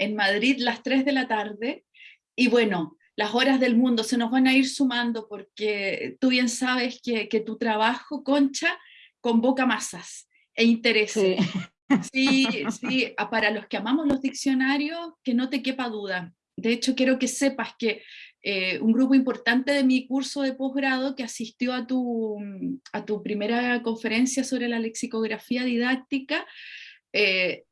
en Madrid las 3 de la tarde, y bueno, las horas del mundo se nos van a ir sumando porque tú bien sabes que, que tu trabajo, Concha, convoca masas e intereses. Sí. sí, para los que amamos los diccionarios, que no te quepa duda. De hecho, quiero que sepas que eh, un grupo importante de mi curso de posgrado que asistió a tu, a tu primera conferencia sobre la lexicografía didáctica, eh,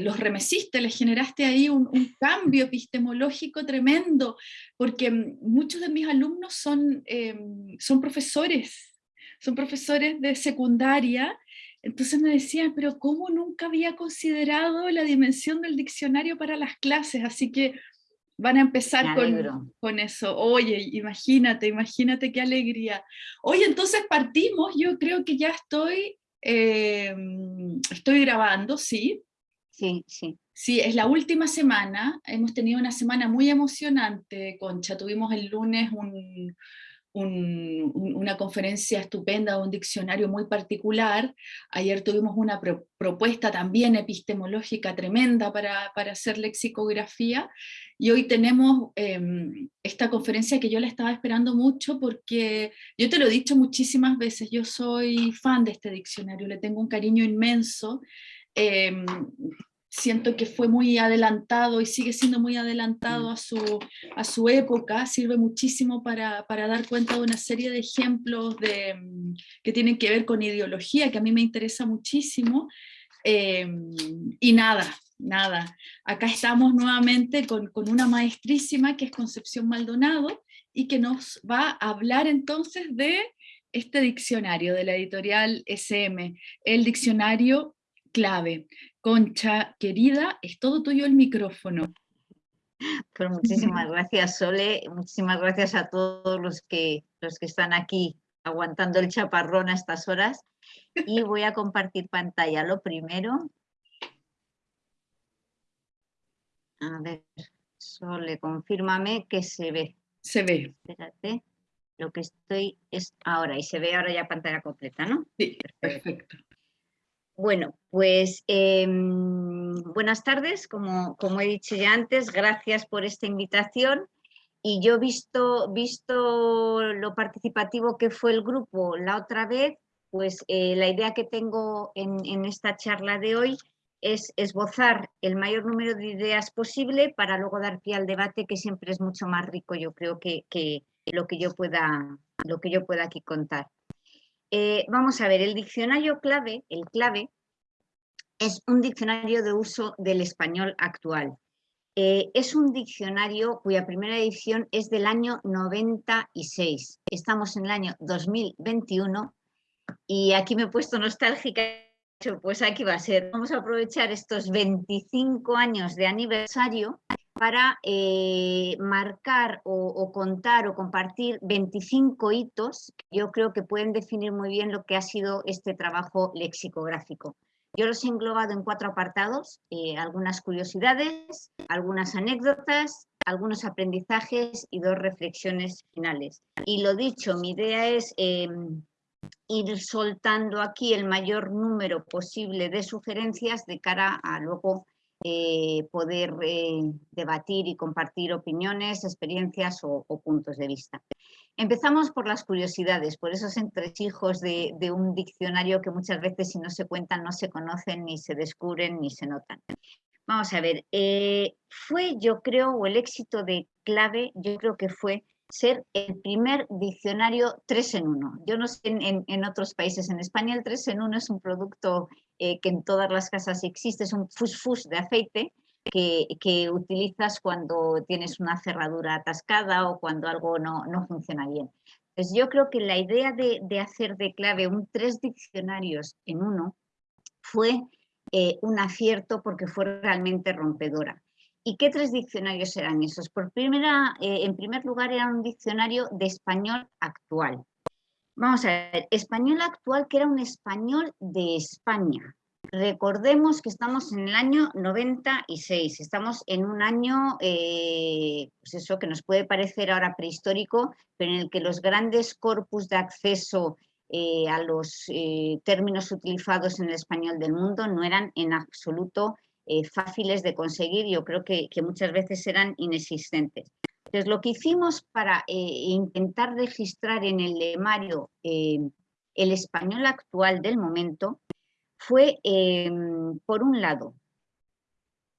los remesiste, les generaste ahí un, cambio epistemológico tremendo, porque muchos de mis alumnos son, em, son profesores, son profesores de secundaria, entonces me decían, pero ¿cómo nunca había considerado la dimensión del diccionario para las clases? Así que van a empezar con, con, eso. Oye, imagínate, imagínate qué alegría. Oye, entonces partimos, yo creo que ya estoy Em, estoy grabando, sí. Sí, sí. Sí, es la última semana, hemos tenido una semana muy emocionante, Concha, tuvimos el lunes un, una conferencia estupenda, un diccionario muy particular. Ayer tuvimos una propuesta también epistemológica tremenda para, para, hacer lexicografía. Y hoy tenemos em, esta conferencia que yo la estaba esperando mucho porque yo te lo he dicho muchísimas veces, yo soy fan de este diccionario, le tengo un cariño inmenso. Em, siento que fue muy adelantado y sigue siendo muy adelantado mm. a su, a su época, sirve muchísimo para, para dar cuenta de una serie de ejemplos de, mm, que tienen que ver con ideología, que a mí me interesa muchísimo, eh, y nada, nada, acá estamos nuevamente con, con una maestrísima que es Concepción Maldonado, y que nos va a hablar entonces de este diccionario de la editorial SM, el diccionario clave. Concha, querida, es todo tuyo el micrófono. Pues muchísimas gracias, Sole. Muchísimas gracias a todos los que, los que están aquí aguantando el chaparrón a estas horas. Y voy a compartir pantalla. Lo primero. A ver, Sole, confírmame que se ve. Se ve. Espérate. Lo que estoy es ahora, y se ve ahora ya pantalla completa, ¿no? Sí, perfecto. Bueno, pues em, buenas tardes, como, como, he dicho ya antes, gracias por esta invitación. Y yo visto, visto lo participativo que fue el grupo la otra vez, pues eh, la idea que tengo en, esta charla de hoy es esbozar el mayor número de ideas posible para luego dar pie al debate que siempre es mucho más rico, yo creo que, que lo, que yo pueda, lo que yo pueda aquí contar. Eh, vamos a ver, el diccionario clave, el clave, es un diccionario de uso del español actual. Eh, es un diccionario cuya primera edición es del año 96. Estamos en el año 2021 y aquí me he puesto nostálgica, pues aquí va a ser. Vamos a aprovechar estos 25 años de aniversario para eh, marcar o, contar o compartir 25 hitos yo creo que pueden definir muy bien lo que ha sido este trabajo lexicográfico. Yo los he englobado en cuatro apartados, eh, algunas curiosidades, algunas anécdotas, algunos aprendizajes y dos reflexiones finales. Y lo dicho, mi idea es em, ir soltando aquí el mayor número posible de sugerencias de cara a luego eh, poder eh, debatir y compartir opiniones, experiencias o, puntos de vista. Empezamos por las curiosidades, por esos entresijos de, de un diccionario que muchas veces si no se cuentan no se conocen, ni se descubren, ni se notan. Vamos a ver, eh, fue yo creo, o el éxito de clave, yo creo que fue ser el primer diccionario 3 en 1. Yo no sé en, en, otros países, en España el 3 en 1 es un producto eh, que en todas las casas existe, es un fus-fus de aceite que, que, utilizas cuando tienes una cerradura atascada o cuando algo no, no funciona bien. Pues yo creo que la idea de, de, hacer de clave un tres diccionarios en uno fue eh, un acierto porque fue realmente rompedora. ¿Y qué tres diccionarios eran esos? Por primera, eh, en primer lugar, era un diccionario de español actual. Vamos a ver, español actual, que era un español de España. Recordemos que estamos en el año 96, estamos en un año, eh, pues eso que nos puede parecer ahora prehistórico, pero en el que los grandes corpus de acceso eh, a los términos utilizados en el español del mundo no eran en absoluto eh, fáciles de conseguir, yo creo que, muchas veces eran inexistentes. Entonces, lo que hicimos para intentar registrar en el lemario el español actual del momento fue, por un lado,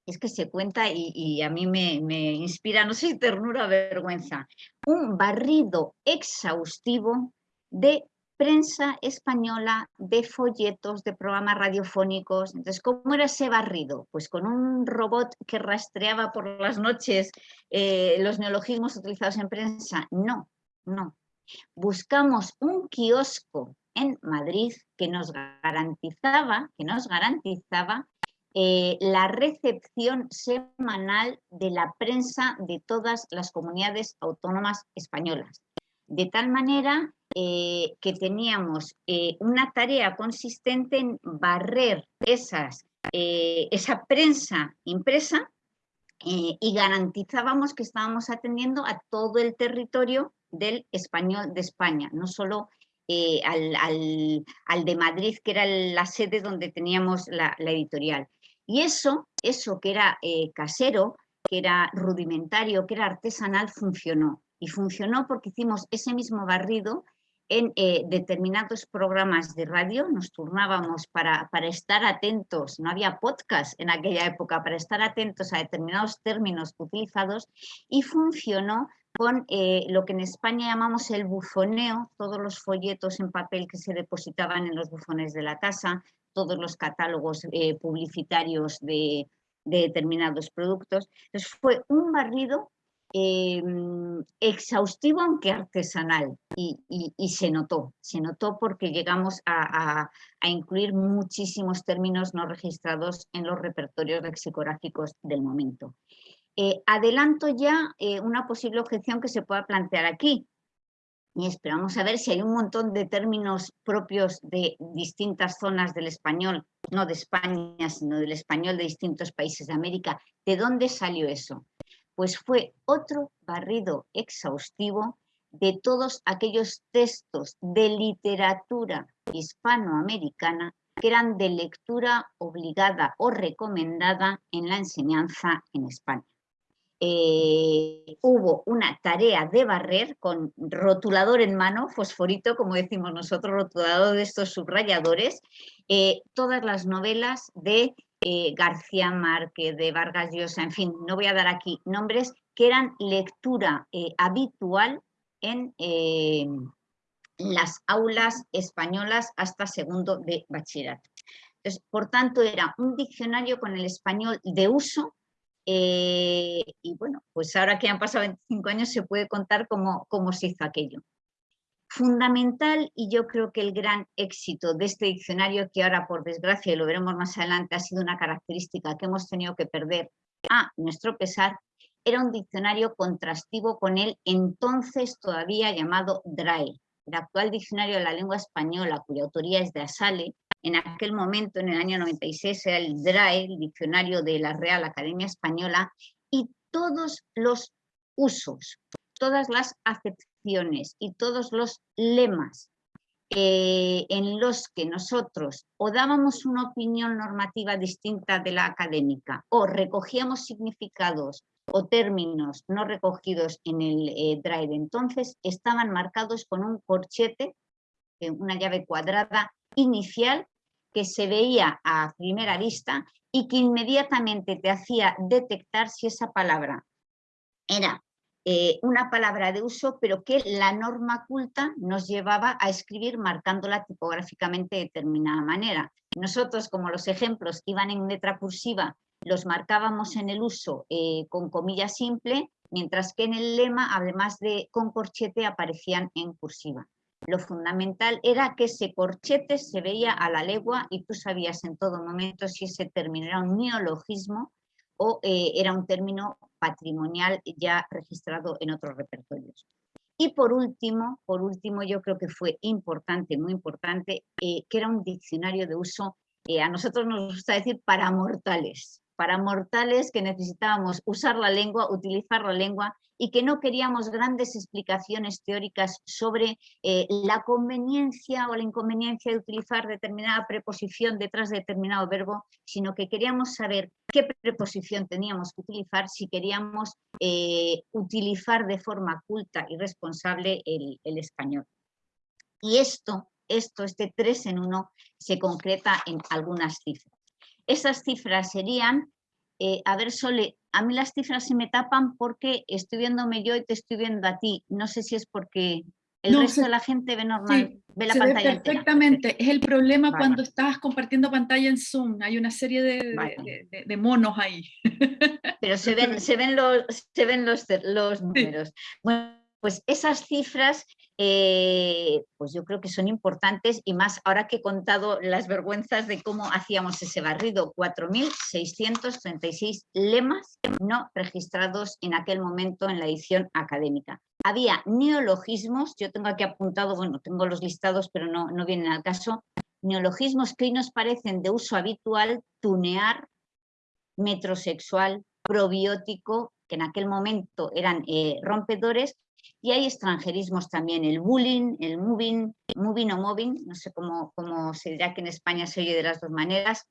es que se cuenta y, a mí me, inspira, no sé ternura o vergüenza, un barrido exhaustivo de prensa española, de folletos, de programas radiofónicos. Entonces, ¿cómo era ese barrido? Pues con un robot que rastreaba por las noches eh, los neologismos utilizados en prensa. No, no. Buscamos un kiosco en Madrid que nos garantizaba, que nos garantizaba eh, la recepción semanal de la prensa de todas las comunidades autónomas españolas. De tal manera eh, que teníamos eh, una tarea consistente en barrer esas, esa prensa impresa y garantizábamos que estábamos atendiendo a todo el territorio del español de España, no solo al, de Madrid, que era la sede donde teníamos la editorial. Y eso, eso que era eh, casero, que era rudimentario, que era artesanal, funcionó. Y funcionó porque hicimos ese mismo barrido en eh, determinados programas de radio, nos turnábamos para, para, estar atentos, no había podcast en aquella época, para estar atentos a determinados términos utilizados y funcionó con eh, lo que en España llamamos el bufoneo, todos los folletos en papel que se depositaban en los bufones de la casa, todos los catálogos eh, publicitarios de, determinados productos. Entonces fue un barrido em, exhaustivo aunque artesanal y, se notó, se notó porque llegamos a, incluir muchísimos términos no registrados en los repertorios lexicográficos del momento. Eh, adelanto ya eh, una posible objeción que se pueda plantear aquí, y esperamos a ver si hay un montón de términos propios de distintas zonas del español, no de España, sino del español de distintos países de América. ¿De dónde salió eso? Pues fue otro barrido exhaustivo de todos aquellos textos de literatura hispanoamericana que eran de lectura obligada o recomendada en la enseñanza en España. Eh, hubo una tarea de barrer con rotulador en mano, fosforito, como decimos nosotros, rotulador de estos subrayadores, eh, todas las novelas de eh, García Márquez, de Vargas Llosa, en fin, no voy a dar aquí nombres, que eran lectura habitual en las aulas españolas hasta segundo de bachillerato. por tanto, era un diccionario con el español de uso eh, y bueno, pues ahora que han pasado 25 años se puede contar cómo, cómo se hizo aquello. Fundamental y yo creo que el gran éxito de este diccionario, que ahora por desgracia, y lo veremos más adelante, ha sido una característica que hemos tenido que perder a nuestro pesar, era un diccionario contrastivo con el entonces todavía llamado DRAE, el actual diccionario de la lengua española, cuya autoría es de Asale, en aquel momento, en el año 96, era el DRAE, el Diccionario de la Real Academia Española, y todos los usos, todas las acepciones y todos los lemas eh, en los que nosotros o dábamos una opinión normativa distinta de la académica o recogíamos significados o términos no recogidos en el eh, drive entonces estaban marcados con un corchete, eh, una llave cuadrada inicial que se veía a primera vista y que inmediatamente te hacía detectar si esa palabra era eh, una palabra de uso, pero que la norma culta nos llevaba a escribir marcándola tipográficamente de determinada manera. Nosotros, como los ejemplos iban en letra cursiva, los marcábamos en el uso eh, con comilla simple, mientras que en el lema, además de con corchete, aparecían en cursiva lo fundamental era que ese corchete se veía a la legua y tú sabías en todo momento si ese término era un neologismo o eh, era un término patrimonial ya registrado en otros repertorios. Y por último, por último yo creo que fue importante, muy importante, eh, que era un diccionario de uso, eh, a nosotros nos gusta decir para mortales, para mortales que necesitábamos usar la lengua, utilizar la lengua y que no queríamos grandes explicaciones teóricas sobre eh, la conveniencia o la inconveniencia de utilizar determinada preposición detrás de determinado verbo, sino que queríamos saber qué preposición teníamos que utilizar si queríamos eh, utilizar de forma culta y responsable el, español. Y esto, esto, este 3 en 1, se concreta en algunas cifras. Esas cifras serían, eh, a ver Sole, a mí las cifras se me tapan porque estoy viéndome yo y te estoy viendo a ti. No sé si es porque el resto de la gente ve normal, ve la pantalla. perfectamente, es el problema cuando estás compartiendo pantalla en Zoom, hay una serie de, monos ahí. Pero se ven, se ven los, se ven los, los números. Bueno, pues esas cifras eh, pues yo creo que son importantes y más ahora que he contado las vergüenzas de cómo hacíamos ese barrido, 4.636 lemas no registrados en aquel momento en la edición académica. Había neologismos, yo tengo aquí apuntado, bueno, tengo los listados pero no, no vienen al caso, neologismos que hoy nos parecen de uso habitual, tunear, metrosexual, probiótico, que en aquel momento eran eh, rompedores, y hay extranjerismos también, el bullying, el moving, moving o moving, no sé cómo, cómo se dirá que en España se oye de las dos maneras,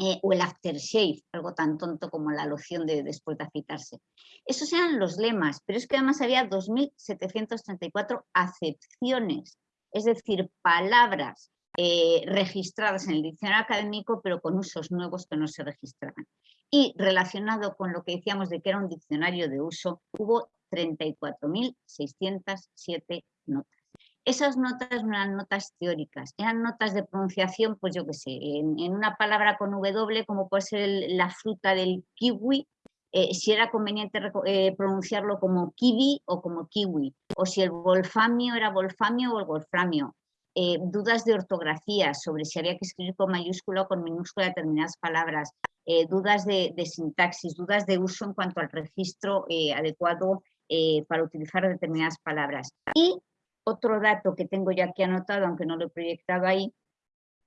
eh, o el aftershave, algo tan tonto como la loción de después de afitarse. Esos eran los lemas, pero es que además había 2.734 acepciones, es decir, palabras eh, registradas en el diccionario académico, pero con usos nuevos que no se registraban. Y relacionado con lo que decíamos de que era un diccionario de uso, hubo 34.607 notas. Esas notas no eran notas teóricas, eran notas de pronunciación, pues yo qué sé, en, una palabra con W, como puede ser la fruta del kiwi, eh, si era conveniente eh, pronunciarlo como kiwi o como kiwi, o si el wolfamio era wolfamio o el wolframio. Eh, dudas de ortografía sobre si había que escribir con mayúscula o con minúscula determinadas palabras, dudas de, de, sintaxis, dudas de uso en cuanto al registro adecuado eh, para utilizar determinadas palabras. Y otro dato que tengo ya aquí anotado, aunque no lo he proyectado ahí,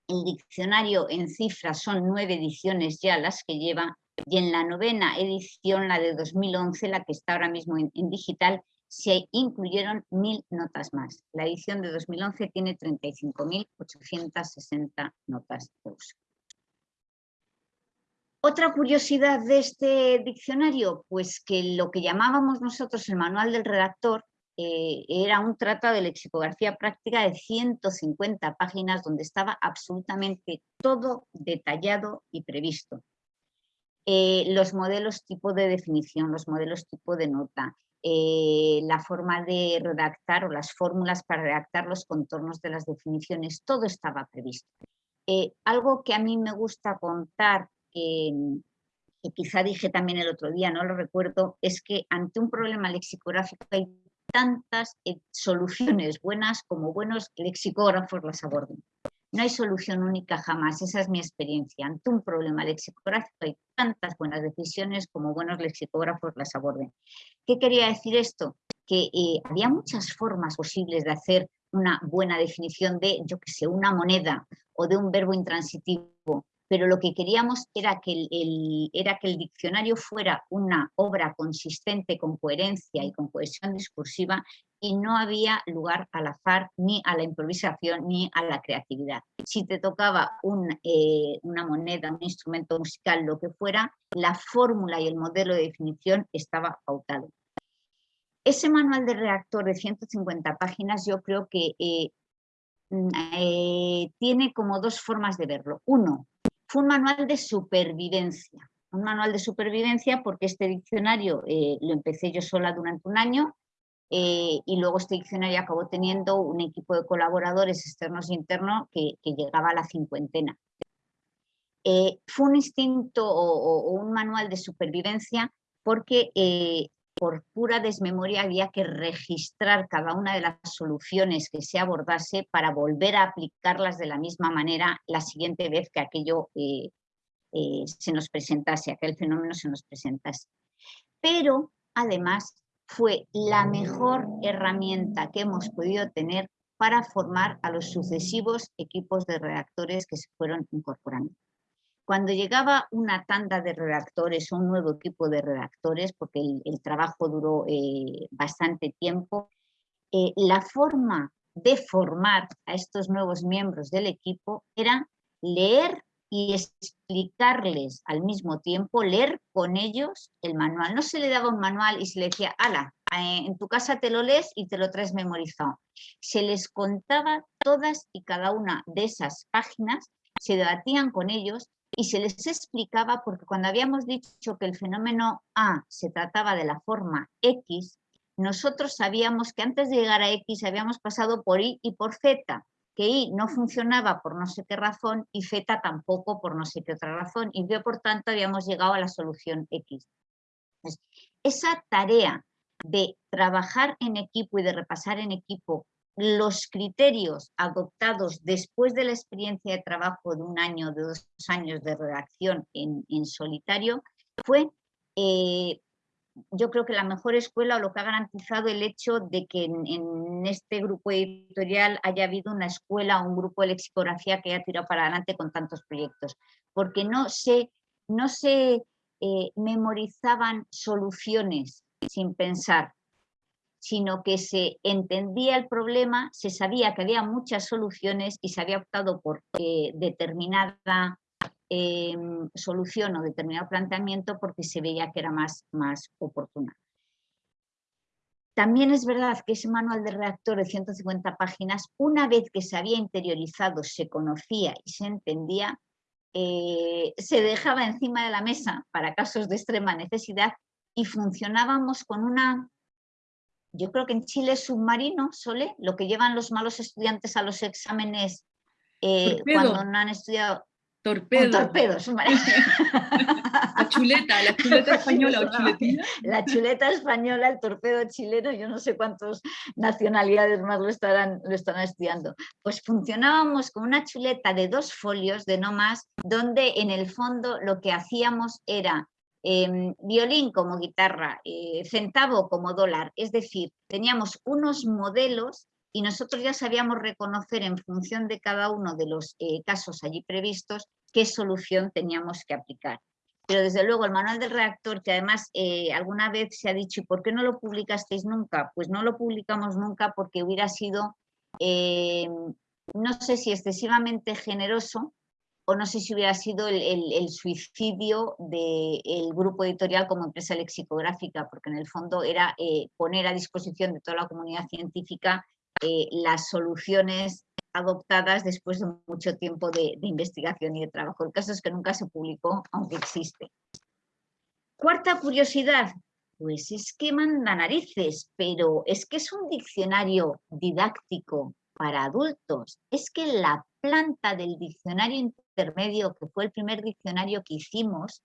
el diccionario en cifras son nueve ediciones ya las que lleva, y en la novena edición, la de 2011, la que está ahora mismo en, digital, se incluyeron mil notas más. La edición de 2011 tiene 35.860 notas de uso. Otra curiosidad de este diccionario, pues que lo que llamábamos nosotros el manual del redactor eh, era un tratado de lexicografía práctica de 150 páginas donde estaba absolutamente todo detallado y previsto. Eh, los modelos tipo de definición, los modelos tipo de nota, eh, la forma de redactar o las fórmulas para redactar los contornos de las definiciones, todo estaba previsto. algo que a mí me gusta contar que, quizá dije también el otro día, no lo recuerdo, es que ante un problema lexicográfico hay tantas eh, soluciones buenas como buenos lexicógrafos las aborden. No hay solución única jamás, esa es mi experiencia. Ante un problema lexicográfico hay tantas buenas decisiones como buenos lexicógrafos las aborden. ¿Qué quería decir esto? Que eh, había muchas formas posibles de hacer una buena definición de, yo que sé, una moneda o de un verbo intransitivo pero lo que queríamos era que el, era que el diccionario fuera una obra consistente con coherencia y con cohesión discursiva y no había lugar al azar, ni a la improvisación, ni a la creatividad. Si te tocaba eh, una moneda, un instrumento musical, lo que fuera, la fórmula y el modelo de definición estaba pautado. Ese manual de redactor de 150 páginas yo creo que eh, mm, eh, tiene como dos formas de verlo. Uno, fue un manual de supervivencia. Un manual de supervivencia porque este diccionario eh, lo empecé yo sola durante un año eh, y luego este diccionario acabó teniendo un equipo de colaboradores externos e internos que, llegaba a la cincuentena. Eh, fue un instinto o, un manual de supervivencia porque por pura desmemoria había que registrar cada una de las soluciones que se abordase para volver a aplicarlas de la misma manera la siguiente vez que aquello eh, eh, se nos presentase, aquel fenómeno se nos presentase. Pero además fue la mejor herramienta que hemos podido tener para formar a los sucesivos equipos de redactores que se fueron incorporando. Cuando llegaba una tanda de redactores un nuevo equipo de redactores, porque el, trabajo duró eh, bastante tiempo, eh, la forma de formar a estos nuevos miembros del equipo era leer y explicarles al mismo tiempo, leer con ellos el manual. No se le daba un manual y se le decía, ala, eh, en tu casa te lo lees y te lo traes memorizado. Se les contaba todas y cada una de esas páginas, se debatían con ellos y se les explicaba, porque cuando habíamos dicho que el fenómeno A se trataba de la forma X, nosotros sabíamos que antes de llegar a X habíamos pasado por Y y por Z, que Y no funcionaba por no sé qué razón y Z tampoco por no sé qué otra razón, y que por tanto habíamos llegado a la solución X. esa tarea de trabajar en equipo y de repasar en equipo los criterios adoptados después de la experiencia de trabajo de un año, de dos años de redacción en, solitario, fue eh, yo creo que la mejor escuela o lo que ha garantizado el hecho de que en, este grupo editorial haya habido una escuela o un grupo de lexicografía que haya tirado para adelante con tantos proyectos, porque no se, no se eh, memorizaban soluciones sin pensar, sino que se entendía el problema, se sabía que había muchas soluciones y se había optado por eh, determinada Em, solución o determinado planteamiento porque se veía que era más, más oportuna. También es verdad que ese manual de redactor de 150 páginas, una vez que se había interiorizado, se conocía y se entendía, eh, se dejaba encima de la mesa para casos de extrema necesidad y funcionábamos con una, yo creo que en Chile es submarino, Sole, lo que llevan los malos estudiantes a los exámenes eh, cuando no han estudiado Torpedo. torpedos. la chuleta, la chuleta española o chuletina. La chuleta española, el torpedo chileno, yo no sé cuántas nacionalidades más lo estarán, lo están estudiando. Pues funcionábamos con una chuleta de dos folios, de no más, donde en el fondo lo que hacíamos era em, violín como guitarra, eh, centavo como dólar, es decir, teníamos unos modelos y nosotros ya sabíamos reconocer en función de cada uno de los eh, casos allí previstos qué solución teníamos que aplicar. Pero desde luego el manual del reactor, que además eh, alguna vez se ha dicho, ¿y por qué no lo publicasteis nunca? Pues no lo publicamos nunca porque hubiera sido, no sé si excesivamente generoso o no sé si hubiera sido el, suicidio del grupo editorial como empresa lexicográfica, porque en el fondo era poner a disposición de toda la comunidad científica eh, las soluciones adoptadas después de mucho tiempo de, investigación y de trabajo. El caso es que nunca se publicó, aunque existe. Cuarta curiosidad, pues es que manda narices, pero es que es un diccionario didáctico para adultos. Es que la planta del diccionario intermedio, que fue el primer diccionario que hicimos,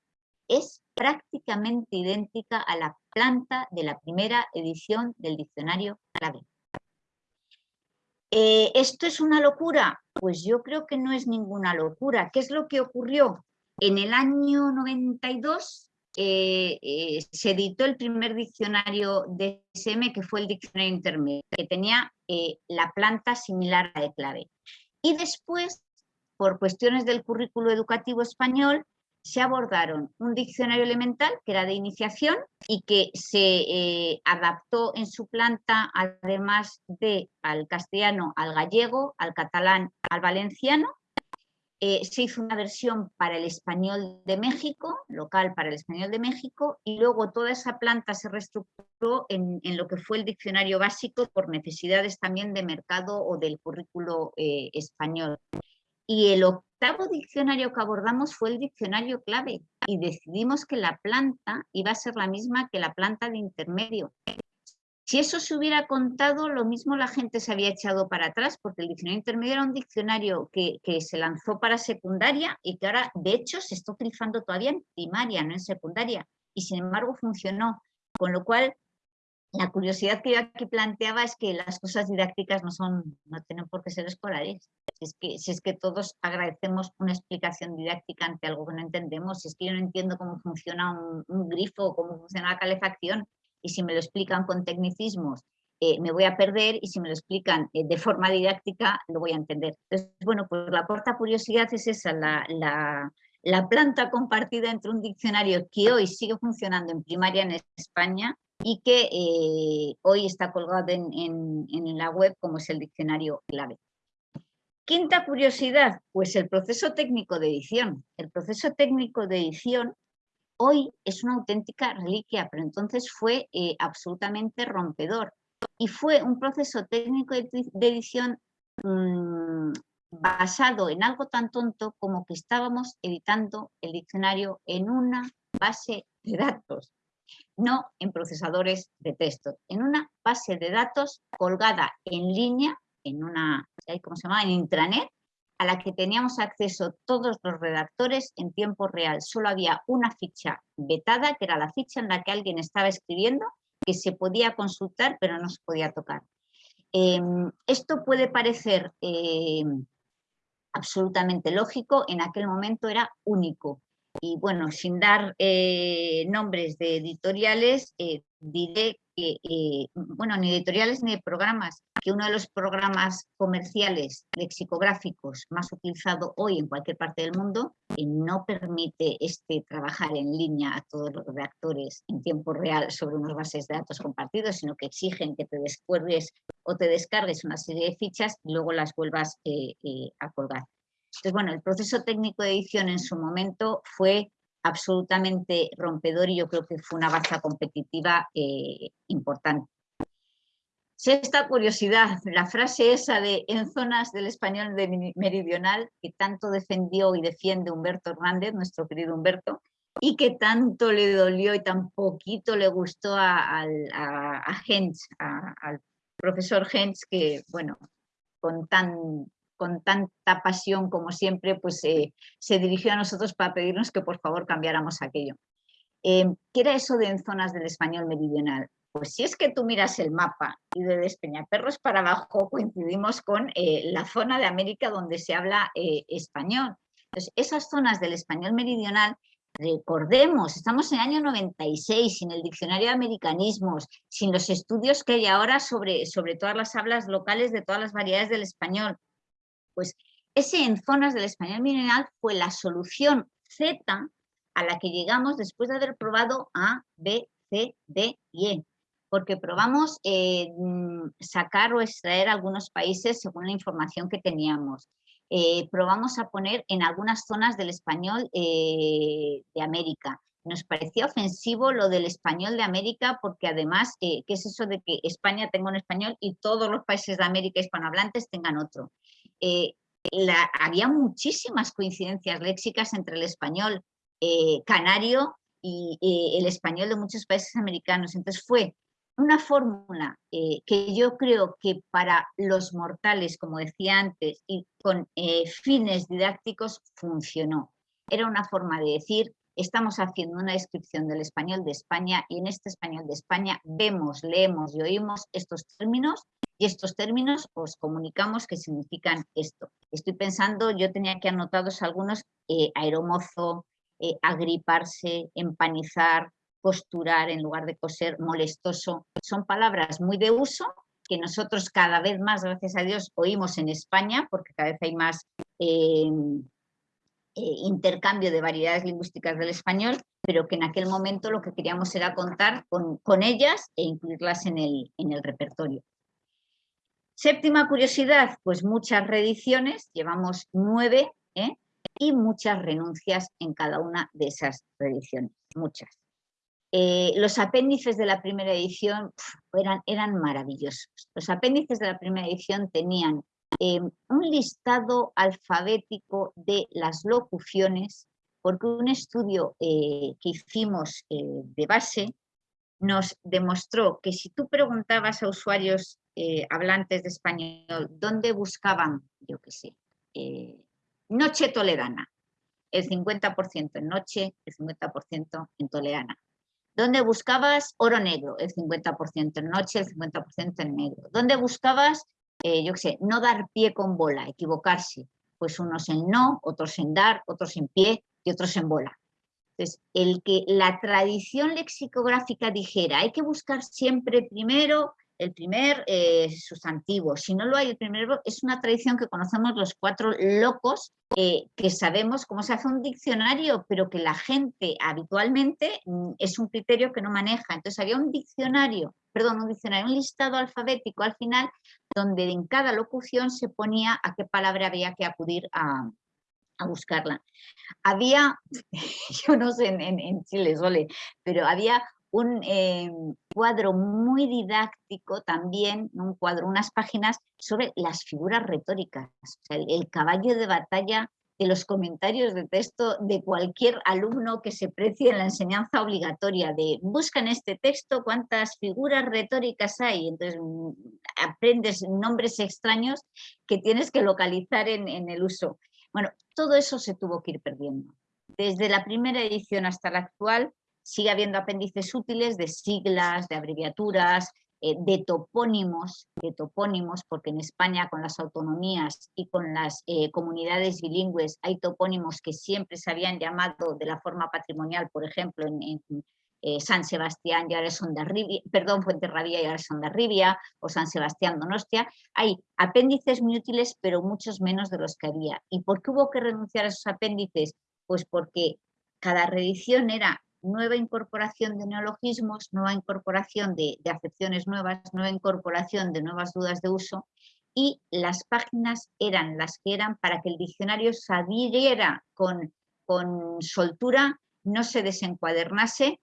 es prácticamente idéntica a la planta de la primera edición del diccionario clave. Eh, ¿Esto es una locura? Pues yo creo que no es ninguna locura. ¿Qué es lo que ocurrió? En el año 92 eh, eh, se editó el primer diccionario de SM, que fue el diccionario intermedio, que tenía la planta similar a de clave. Y después, por cuestiones del currículo educativo español, se abordaron un diccionario elemental que era de iniciación y que se eh, adaptó en su planta además de al castellano, al gallego, al catalán, al valenciano. Eh, se hizo una versión para el español de México, local para el español de México, y luego toda esa planta se reestructuró en, lo que fue el diccionario básico por necesidades también de mercado o del currículo eh, español. Y el octavo diccionario que abordamos fue el diccionario clave y decidimos que la planta iba a ser la misma que la planta de intermedio. Si eso se hubiera contado, lo mismo la gente se había echado para atrás, porque el diccionario intermedio era un diccionario que, que, se lanzó para secundaria y que ahora, de hecho, se está utilizando todavía en primaria, no en secundaria, y sin embargo funcionó. Con lo cual, la curiosidad que yo aquí planteaba es que las cosas didácticas no, son, no tienen por qué ser escolares. Si es, que, si es que todos agradecemos una explicación didáctica ante algo que no entendemos, si es que yo no entiendo cómo funciona un, grifo, cómo funciona la calefacción, y si me lo explican con tecnicismos, eh, me voy a perder, y si me lo explican eh, de forma didáctica, lo voy a entender. Entonces, bueno, pues la cuarta curiosidad es esa, la, la planta compartida entre un diccionario que hoy sigue funcionando en primaria en España y que eh, hoy está colgado en, la web como es el diccionario clave. Quinta curiosidad, pues el proceso técnico de edición. El proceso técnico de edición hoy es una auténtica reliquia, pero entonces fue eh, absolutamente rompedor. Y fue un proceso técnico de, edición mm, basado en algo tan tonto como que estábamos editando el diccionario en una base de datos, no en procesadores de texto, en una base de datos colgada en línea, en una, ¿cómo se llama?, en intranet, a la que teníamos acceso todos los redactores en tiempo real. Solo había una ficha vetada, que era la ficha en la que alguien estaba escribiendo, que se podía consultar, pero no se podía tocar. Em, esto puede parecer em, absolutamente lógico, en aquel momento era único. Y bueno, sin dar eh, nombres de editoriales, eh, diré que, eh, bueno, ni editoriales ni programas, que uno de los programas comerciales lexicográficos más utilizado hoy en cualquier parte del mundo no permite este trabajar en línea a todos los redactores en tiempo real sobre unas bases de datos compartidos, sino que exigen que te descuelgues o te descargues una serie de fichas y luego las vuelvas a colgar. Entonces, bueno, el proceso técnico de edición en su momento fue absolutamente rompedor y yo creo que fue una baza competitiva eh, importante. Sexta curiosidad, la frase esa de en zonas del español de meridional que tanto defendió y defiende Humberto Hernández, nuestro querido Humberto, y que tanto le dolió y tan poquito le gustó a, a, al profesor Hens, que bueno, con tan con tanta pasión como siempre, pues eh, se dirigió a nosotros para pedirnos que por favor cambiáramos aquello. Em, ¿Qué era eso de en zonas del español meridional? Pues si es que tú miras el mapa y de Despeñaperros para abajo coincidimos con eh, la zona de América donde se habla eh, español. Entonces, esas zonas del español meridional recordemos, estamos en el año 96, sin el diccionario de americanismos, sin los estudios que hay ahora sobre, sobre todas las hablas locales de todas las variedades del español. Pues ese en zonas del español mineral fue la solución Z a la que llegamos después de haber probado A, B, C, D y E. Porque probamos eh, mm, sacar o extraer algunos países según la información que teníamos. Eh, probamos a poner en algunas zonas del español eh, de América. Nos parecía ofensivo lo del español de América porque además, ¿qué es eso de que España tenga un español y todos los países de América hispanohablantes tengan otro? Eh, había muchísimas coincidencias léxicas entre el español eh, canario y eh, el español de muchos países americanos. Entonces fue una fórmula que yo creo que para los mortales, como decía antes, y con fines didácticos funcionó. Era una forma de decir, estamos haciendo una descripción del español de España y en este español de España vemos, leemos y oímos estos términos y estos términos os comunicamos que significan esto. Estoy pensando, yo tenía aquí anotados algunos, eh, aeromozo, eh, agriparse, empanizar, costurar en lugar de coser, molestoso. Son palabras muy de uso que nosotros cada vez más, gracias a Dios, oímos en España, porque cada vez hay más em, eh, intercambio de variedades lingüísticas del español, pero que en aquel momento lo que queríamos era contar con, con ellas e incluirlas en el, en el repertorio. Séptima curiosidad, pues muchas reediciones, llevamos nueve, ¿eh? y muchas renuncias en cada una de esas reediciones, muchas. Eh, los apéndices de la primera edición eran, maravillosos. Los apéndices de la primera edición tenían eh, un listado alfabético de las locuciones, porque un estudio que hicimos de base nos demostró que si tú preguntabas a usuarios eh, hablantes de español, ¿dónde buscaban, yo qué sé, eh, noche toledana? El 50% en noche, el 50% en toledana. ¿Dónde buscabas oro negro? El 50% en noche, el 50% en negro. ¿Dónde buscabas, eh, yo qué sé, no dar pie con bola, equivocarse? Pues unos en no, otros en dar, otros en pie y otros en bola. Entonces, el que la tradición lexicográfica dijera hay que buscar siempre primero el primer eh, sustantivo. Si no lo hay, el primer es una tradición que conocemos los cuatro locos, eh, que sabemos cómo se hace un diccionario, pero que la gente habitualmente mm, es un criterio que no maneja. Entonces había un diccionario, perdón, un diccionario, un listado alfabético al final, donde en cada locución se ponía a qué palabra había que acudir a, buscarla. Había, yo no sé en, en Chile, Sole, pero había un eh, cuadro muy didáctico también, un cuadro, unas páginas sobre las figuras retóricas, el, caballo de batalla de los comentarios de texto de cualquier alumno que se precie en la enseñanza obligatoria, de busca en este texto cuántas figuras retóricas hay, entonces mm, aprendes nombres extraños que tienes que localizar en, en el uso. Bueno, todo eso se tuvo que ir perdiendo. Desde la primera edición hasta la actual, sigue habiendo apéndices útiles de siglas, de abreviaturas, eh, de topónimos, de topónimos, porque en España con las autonomías y con las eh, comunidades bilingües hay topónimos que siempre se habían llamado de la forma patrimonial, por ejemplo, en, eh, San Sebastián y ahora son de perdón, Fuenterrabía y ahora son de Ribia, o San Sebastián Donostia, hay apéndices muy útiles, pero muchos menos de los que había. ¿Y por qué hubo que renunciar a esos apéndices? Pues porque cada reedición era nueva incorporación de neologismos, nueva incorporación de, acepciones nuevas, nueva incorporación de nuevas dudas de uso y las páginas eran las que eran para que el diccionario saliera con, con soltura, no se desencuadernase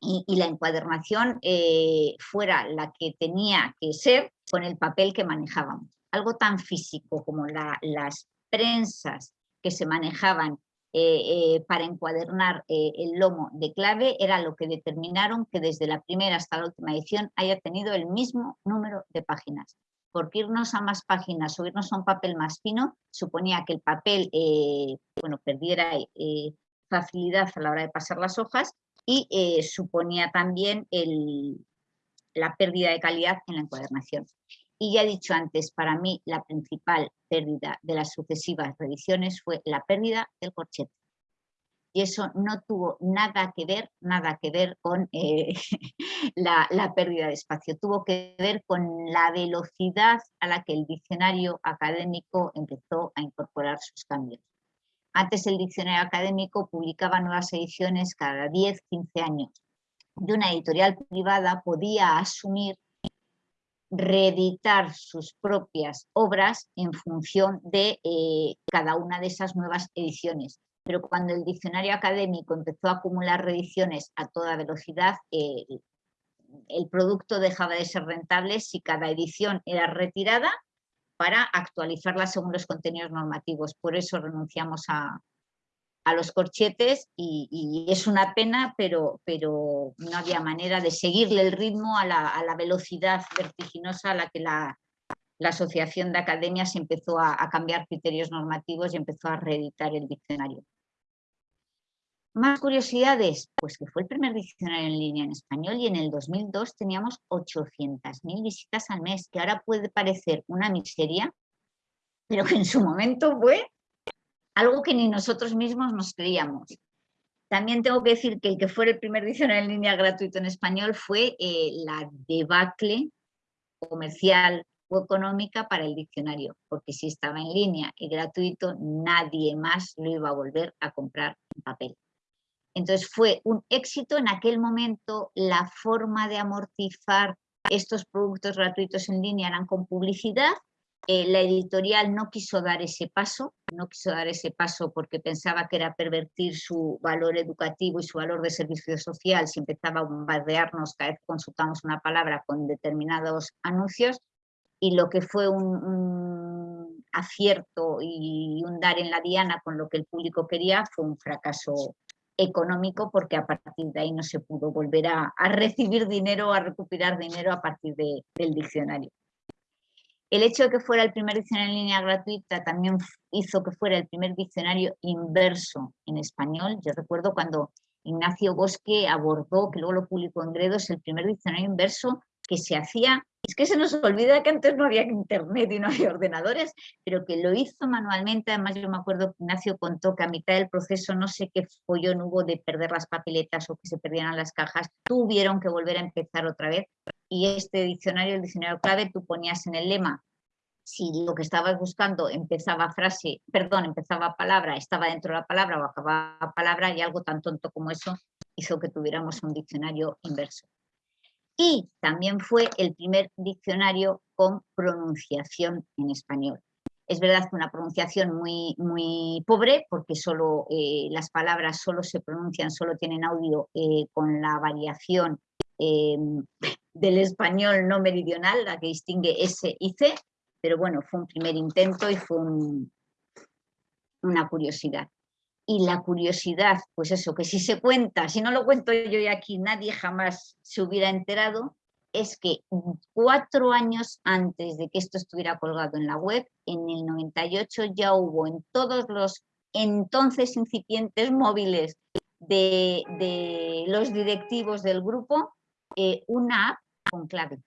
y, la encuadernación eh, fuera la que tenía que ser con el papel que manejábamos. Algo tan físico como las prensas que se manejaban eh, eh, para encuadernar eh, el lomo de clave era lo que determinaron que desde la primera hasta la última edición haya tenido el mismo número de páginas. Porque irnos a más páginas o irnos a un papel más fino suponía que el papel bueno, perdiera facilidad a la hora de pasar las hojas y suponía también la pérdida de calidad en la encuadernación. Y ya he dicho antes, para mí la principal pérdida de las sucesivas revisiones fue la pérdida del corchete. Y eso no tuvo nada que ver, nada que ver con eh, la, pérdida de espacio, tuvo que ver con la velocidad a la que el diccionario académico empezó a incorporar sus cambios. Antes el diccionario académico publicaba nuevas ediciones cada 10, 15 años. Y una editorial privada podía asumir reeditar sus propias obras en función de eh, cada una de esas nuevas ediciones. Pero cuando el diccionario académico empezó a acumular reediciones a toda velocidad, el producto dejaba de ser rentable si cada edición era retirada para actualizarla según los contenidos normativos. Por eso renunciamos a, a los corchetes y, es una pena, pero, pero no había manera de seguirle el ritmo a la, velocidad vertiginosa a la que la, Asociación de Academias empezó a, cambiar criterios normativos y empezó a reeditar el diccionario. Más curiosidades, pues que fue el primer diccionario en línea en español y en el 2002 teníamos 800.000 visitas al mes, que ahora puede parecer una miseria, pero que en su momento fue algo que ni nosotros mismos nos creíamos. También tengo que decir que el que fue el primer diccionario en línea gratuito en español fue eh, la debacle comercial o económica para el diccionario, porque si estaba en línea y gratuito, nadie más lo iba a volver a comprar en papel. Entonces fue un éxito en aquel momento, la forma de amortizar estos productos gratuitos en línea eran con publicidad eh, la editorial no quiso dar ese paso, no quiso dar ese paso porque pensaba que era pervertir su valor educativo y su valor de servicio social si empezaba a bombardearnos cada vez que consultamos una palabra con determinados anuncios y lo que fue un, acierto y un dar en la diana con lo que el público quería fue un fracaso económico porque a partir de ahí no se pudo volver a, recibir dinero, a recuperar dinero a partir del diccionario. El hecho de que fuera el primer diccionario en línea gratuita también hizo que fuera el primer diccionario inverso en español. Yo recuerdo cuando Ignacio Bosque abordó, que luego lo publicó en Gredos, el primer diccionario inverso que se hacía, es que se nos olvida que antes no había internet y no había ordenadores, pero que lo hizo manualmente, además yo me acuerdo que Ignacio contó que a mitad del proceso no sé qué follón hubo de perder las papeletas o que se perdieran las cajas, tuvieron que volver a empezar otra vez. Y este diccionario, el diccionario clave, tú ponías en el lema si lo que estabas buscando empezaba frase, perdón, empezaba palabra, estaba dentro de la palabra o acababa palabra y algo tan tonto como eso hizo que tuviéramos un diccionario inverso. Y también fue el primer diccionario con pronunciación en español. Es verdad que una pronunciación muy, muy pobre, porque solo eh, las palabras solo se pronuncian, solo tienen audio eh, con la variación eh, del español no meridional, la que distingue S y C, pero bueno, fue un primer intento y fue una curiosidad. Y la curiosidad, pues eso, que si se cuenta, si no lo cuento yo y aquí nadie jamás se hubiera enterado, es que cuatro años antes de que esto estuviera colgado en la web, en el 98 ya hubo en todos los entonces incipientes móviles de, los directivos del grupo eh, una app con clave.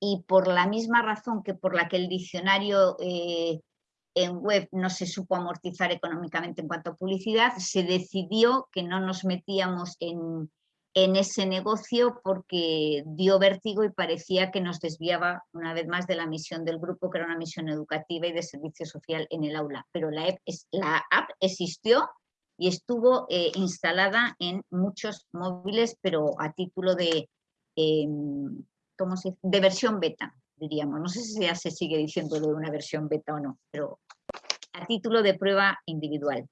Y por la misma razón que por la que el diccionario eh, en web no se supo amortizar económicamente en cuanto a publicidad, se decidió que no nos metíamos en, en ese negocio porque dio vértigo y parecía que nos desviaba una vez más de la misión del grupo, que era una misión educativa y de servicio social en el aula. Pero la app, la app existió y estuvo eh, instalada en muchos móviles, pero a título de, em, ¿cómo se de versión beta, diríamos. No sé si ya se sigue diciendo de una versión beta o no, pero a título de prueba individual.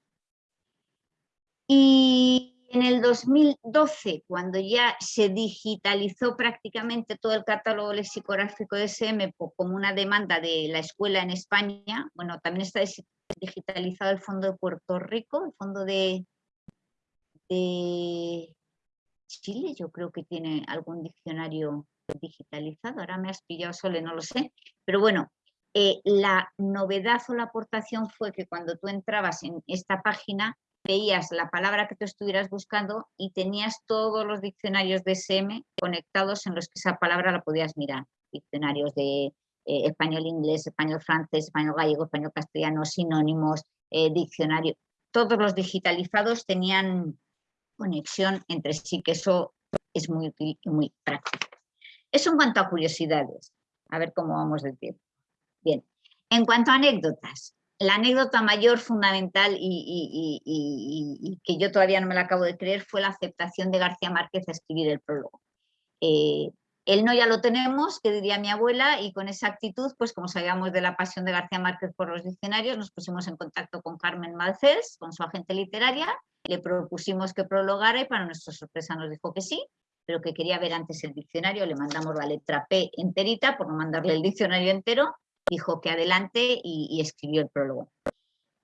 Y en el 2012, cuando ya se digitalizó prácticamente todo el catálogo lexicográfico de SM como una demanda de la escuela en España, bueno, también está digitalizado el Fondo de Puerto Rico, el Fondo de, Chile, yo creo que tiene algún diccionario digitalizado, ahora me has pillado solo, no lo sé, pero bueno, eh, la novedad o la aportación fue que cuando tú entrabas en esta página veías la palabra que tú estuvieras buscando y tenías todos los diccionarios de SM conectados en los que esa palabra la podías mirar. Diccionarios de eh, español, inglés, español, francés, español, gallego, español, castellano, sinónimos, eh, diccionario. Todos los digitalizados tenían conexión entre sí, que eso es muy muy práctico. Eso en cuanto a curiosidades. A ver cómo vamos de tiempo. Bien. En cuanto a anécdotas, la anécdota mayor, fundamental y, que yo todavía no me la acabo de creer fue la aceptación de García Márquez a escribir el prólogo. Eh, el no ya lo tenemos, que diría mi abuela, y con esa actitud, pues como sabíamos de la pasión de García Márquez por los diccionarios, nos pusimos en contacto con Carmen Malcés, con su agente literaria, le propusimos que prologara y para nuestra sorpresa nos dijo que sí, pero que quería ver antes el diccionario, le mandamos la letra P enterita por no mandarle el diccionario entero dijo que adelante y, escribió el prólogo.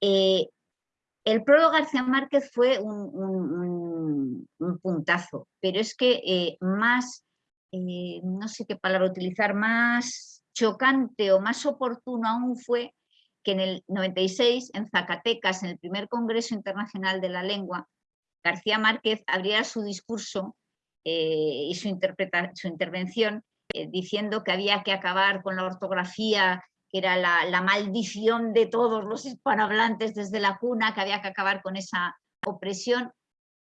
Eh, el prólogo García Márquez fue un, puntazo, pero es que eh, más, eh, no sé qué palabra utilizar, más chocante o más oportuno aún fue que en el 96, en Zacatecas, en el primer Congreso Internacional de la Lengua, García Márquez abriera su discurso y su, su intervención diciendo que había que acabar con la ortografía que era la, maldición de todos los hispanohablantes desde la cuna, que había que acabar con esa opresión.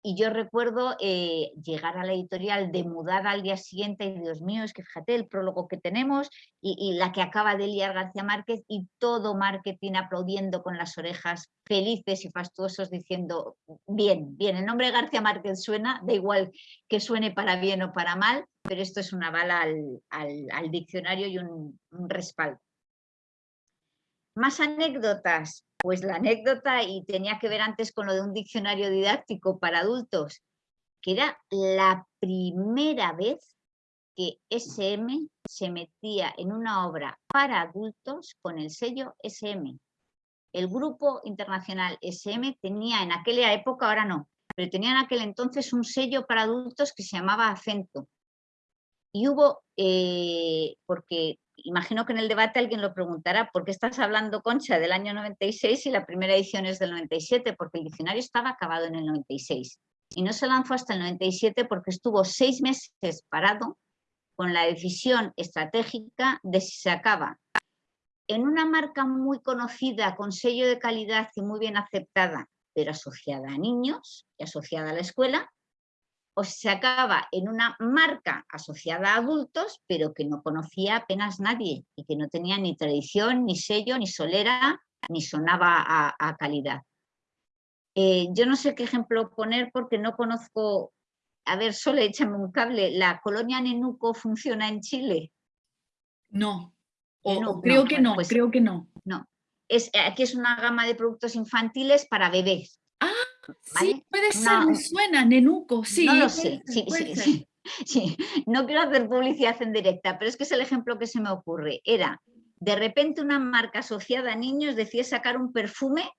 Y yo recuerdo eh, llegar a la editorial de mudada al día siguiente y Dios mío, es que fíjate el prólogo que tenemos y, la que acaba de liar García Márquez y todo marketing aplaudiendo con las orejas felices y fastuosos diciendo bien, bien, el nombre de García Márquez suena, da igual que suene para bien o para mal, pero esto es una bala al, diccionario y un respaldo. Más anécdotas. Pues la anécdota, y tenía que ver antes con lo de un diccionario didáctico para adultos, que era la primera vez que SM se metía en una obra para adultos con el sello SM. El grupo internacional SM tenía en aquella época, ahora no, pero tenía en aquel entonces un sello para adultos que se llamaba Acento. Y hubo, eh, porque imagino que en el debate alguien lo preguntará, ¿por qué estás hablando, Concha, del año 96 y la primera edición es del 97? Porque el diccionario estaba acabado en el 96 y no se lanzó hasta el 97 porque estuvo seis meses parado con la decisión estratégica de si se acaba en una marca muy conocida, con sello de calidad y muy bien aceptada, pero asociada a niños y asociada a la escuela, o se sacaba en una marca asociada a adultos, pero que no conocía apenas nadie y que no tenía ni tradición, ni sello, ni solera, ni sonaba a, calidad. Eh, yo no sé qué ejemplo poner porque no conozco, a ver, solo échame un cable, ¿la colonia Nenuco funciona en Chile? No, creo que no, pues creo que no. No, es, aquí es una gama de productos infantiles para bebés. Ah, sí, puede ser, me suena, Nenuco, sí. No lo sé, sí, sí, sí, No quiero hacer publicidad en directa, pero es que es el ejemplo que se me ocurre. Era, de repente una marca asociada a niños decía sacar un perfume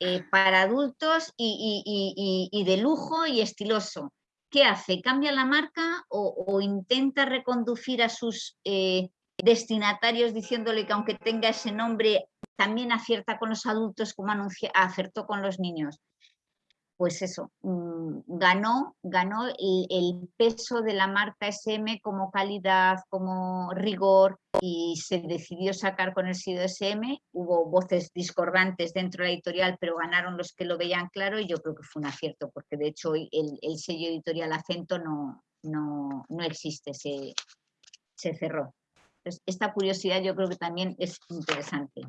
eh, para adultos y, de lujo y estiloso. ¿Qué hace? ¿Cambia la marca o, intenta reconducir a sus eh, destinatarios diciéndole que aunque tenga ese nombre también acierta con los adultos como acertó con los niños. Pues eso, mm, ganó, ganó el, peso de la marca SM como calidad, como rigor y se decidió sacar con el sello SM. Hubo voces discordantes dentro de la editorial, pero ganaron los que lo veían claro y yo creo que fue un acierto, porque de hecho hoy el, sello editorial Acento no, no, existe, se, se cerró. esta curiosidad yo creo que también es interesante.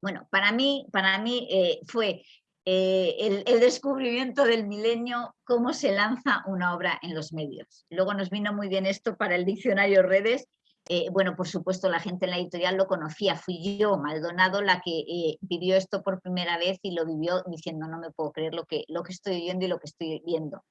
Bueno, para mí, para mí eh, fue eh, el, descubrimiento del milenio, cómo se lanza una obra en los medios. Luego nos vino muy bien esto para el diccionario redes. Eh, bueno, por supuesto, la gente en la editorial lo conocía. Fui yo, Maldonado, la que vivió esto por primera vez y lo vivió diciendo no me puedo creer lo que, lo que estoy viendo y lo que estoy viendo.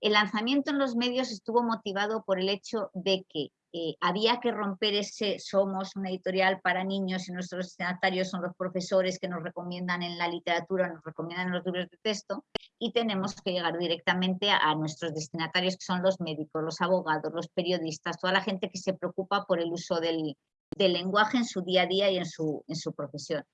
El lanzamiento en los medios estuvo motivado por el hecho de que eh, había que romper ese somos una editorial para niños y nuestros destinatarios son los profesores que nos recomiendan en la literatura, nos recomiendan en los libros de texto y tenemos que llegar directamente a, nuestros destinatarios que son los médicos, los abogados, los periodistas, toda la gente que se preocupa por el uso del, lenguaje en su día a día y en su, en su profesión.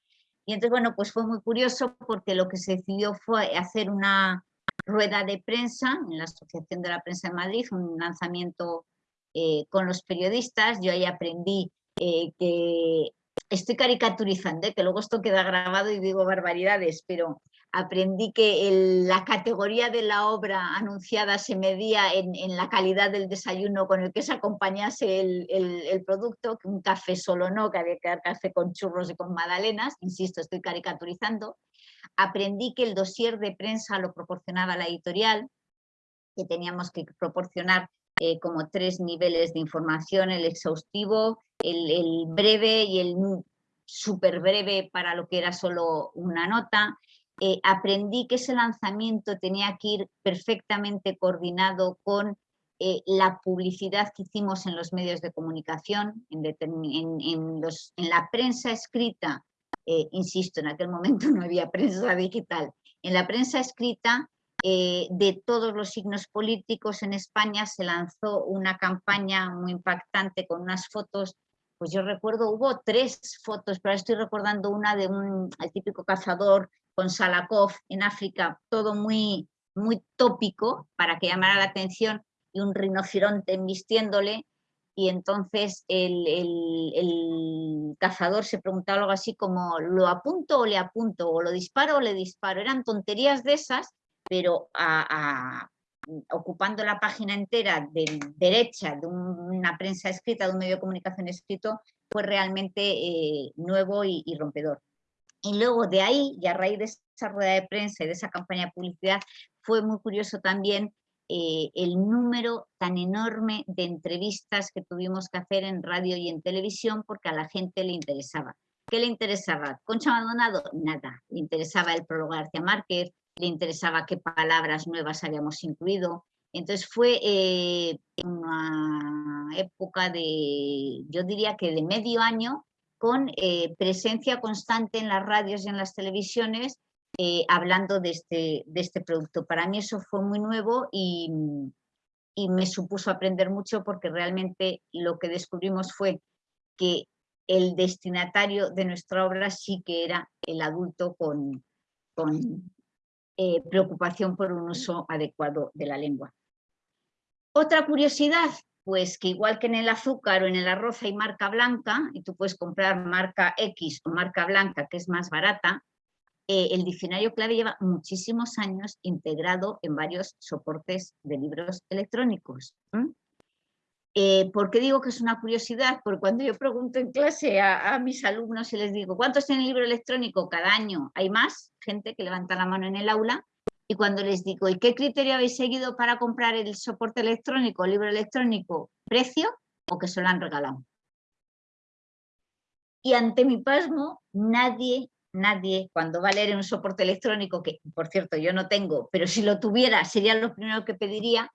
Y entonces, bueno, pues fue muy curioso porque lo que se decidió fue hacer una rueda de prensa en la Asociación de la Prensa de Madrid, un lanzamiento eh, con los periodistas, yo ahí aprendí eh, que estoy caricaturizando, ¿eh? que luego esto queda grabado y digo barbaridades, pero aprendí que la categoría de la obra anunciada se medía en, la calidad del desayuno con el que se acompañase el, producto, que un café solo no, que había que dar café con churros y con magdalenas, insisto, estoy caricaturizando. Aprendí que el dossier de prensa lo proporcionaba la editorial, que teníamos que proporcionar eh, como tres niveles de información, el exhaustivo, el, breve y el súper breve para lo que era solo una nota. Eh, aprendí que ese lanzamiento tenía que ir perfectamente coordinado con eh, la publicidad que hicimos en los medios de comunicación, en, la prensa escrita, insisto, en aquel momento no había prensa digital, en la prensa escrita eh, de todos los signos políticos en España se lanzó una campaña muy impactante con unas fotos, pues yo recuerdo, hubo tres fotos, pero estoy recordando una de un el típico cazador con Salakov en África, todo muy, muy tópico para que llamara la atención y un rinoceronte embistiéndole y entonces el, el, cazador se preguntaba algo así como ¿lo apunto o le apunto? ¿o lo disparo o le disparo? Eran tonterías de esas pero ocupando la página entera de derecha de una prensa escrita, de un medio de comunicación escrito, fue realmente eh, nuevo y, rompedor. Y luego de ahí, y a raíz de esa rueda de prensa y de esa campaña de publicidad, fue muy curioso también eh, el número tan enorme de entrevistas que tuvimos que hacer en radio y en televisión porque a la gente le interesaba. ¿Qué le interesaba? ¿Concha Maldonado? Nada. Le interesaba el prólogo de García Márquez, le interesaba qué palabras nuevas habíamos incluido. Entonces fue eh, una época de, yo diría que de medio año, con eh, presencia constante en las radios y en las televisiones, eh, hablando de este, de este producto. Para mí eso fue muy nuevo y, y me supuso aprender mucho porque realmente lo que descubrimos fue que el destinatario de nuestra obra sí que era el adulto con, con eh, preocupación por un uso adecuado de la lengua. Otra curiosidad, pues que igual que en el azúcar o en el arroz hay marca blanca, y tú puedes comprar marca X o marca blanca que es más barata, eh, el diccionario clave lleva muchísimos años integrado en varios soportes de libros electrónicos. Eh, ¿Por qué digo que es una curiosidad? Porque cuando yo pregunto en clase a, mis alumnos y les digo, ¿cuántos tienen libro electrónico cada año? Hay más gente que levanta la mano en el aula y cuando les digo, ¿y qué criterio habéis seguido para comprar el soporte electrónico, el libro electrónico? ¿Precio o que se lo han regalado? Y ante mi pasmo, nadie, nadie, cuando va a leer un soporte electrónico, que por cierto yo no tengo, pero si lo tuviera sería lo primero que pediría,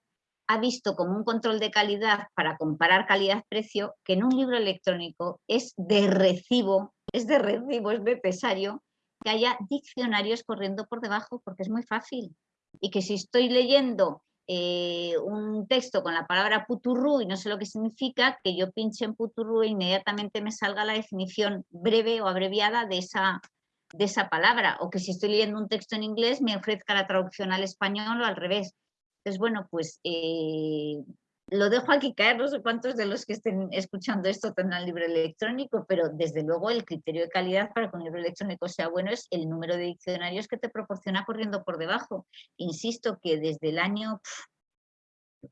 ha visto como un control de calidad para comparar calidad-precio que en un libro electrónico es de recibo, es de recibo, es necesario que haya diccionarios corriendo por debajo porque es muy fácil. Y que si estoy leyendo eh, un texto con la palabra puturru y no sé lo que significa, que yo pinche en puturru e inmediatamente me salga la definición breve o abreviada de esa, de esa palabra. O que si estoy leyendo un texto en inglés me ofrezca la traducción al español o al revés. Entonces, bueno, pues eh, lo dejo aquí caer, no sé cuántos de los que estén escuchando esto tendrán libro electrónico, pero desde luego el criterio de calidad para que un libro electrónico sea bueno es el número de diccionarios que te proporciona corriendo por debajo. Insisto que desde el año,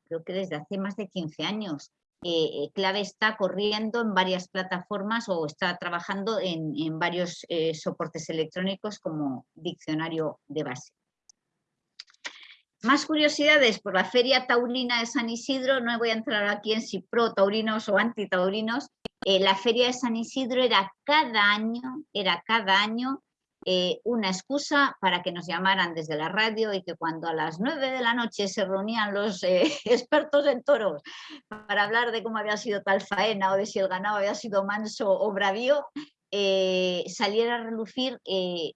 creo que desde hace más de 15 años, eh, eh, Clave está corriendo en varias plataformas o está trabajando en, varios soportes electrónicos como diccionario de base. Más curiosidades por la Feria Taurina de San Isidro, no voy a entrar aquí en si pro taurinos o anti taurinos, eh, la Feria de San Isidro era cada año, era cada año eh, una excusa para que nos llamaran desde la radio y que cuando a las nueve de la noche se reunían los eh, expertos en toros para hablar de cómo había sido tal faena o de si el ganado había sido manso o bravío, saliera a relucir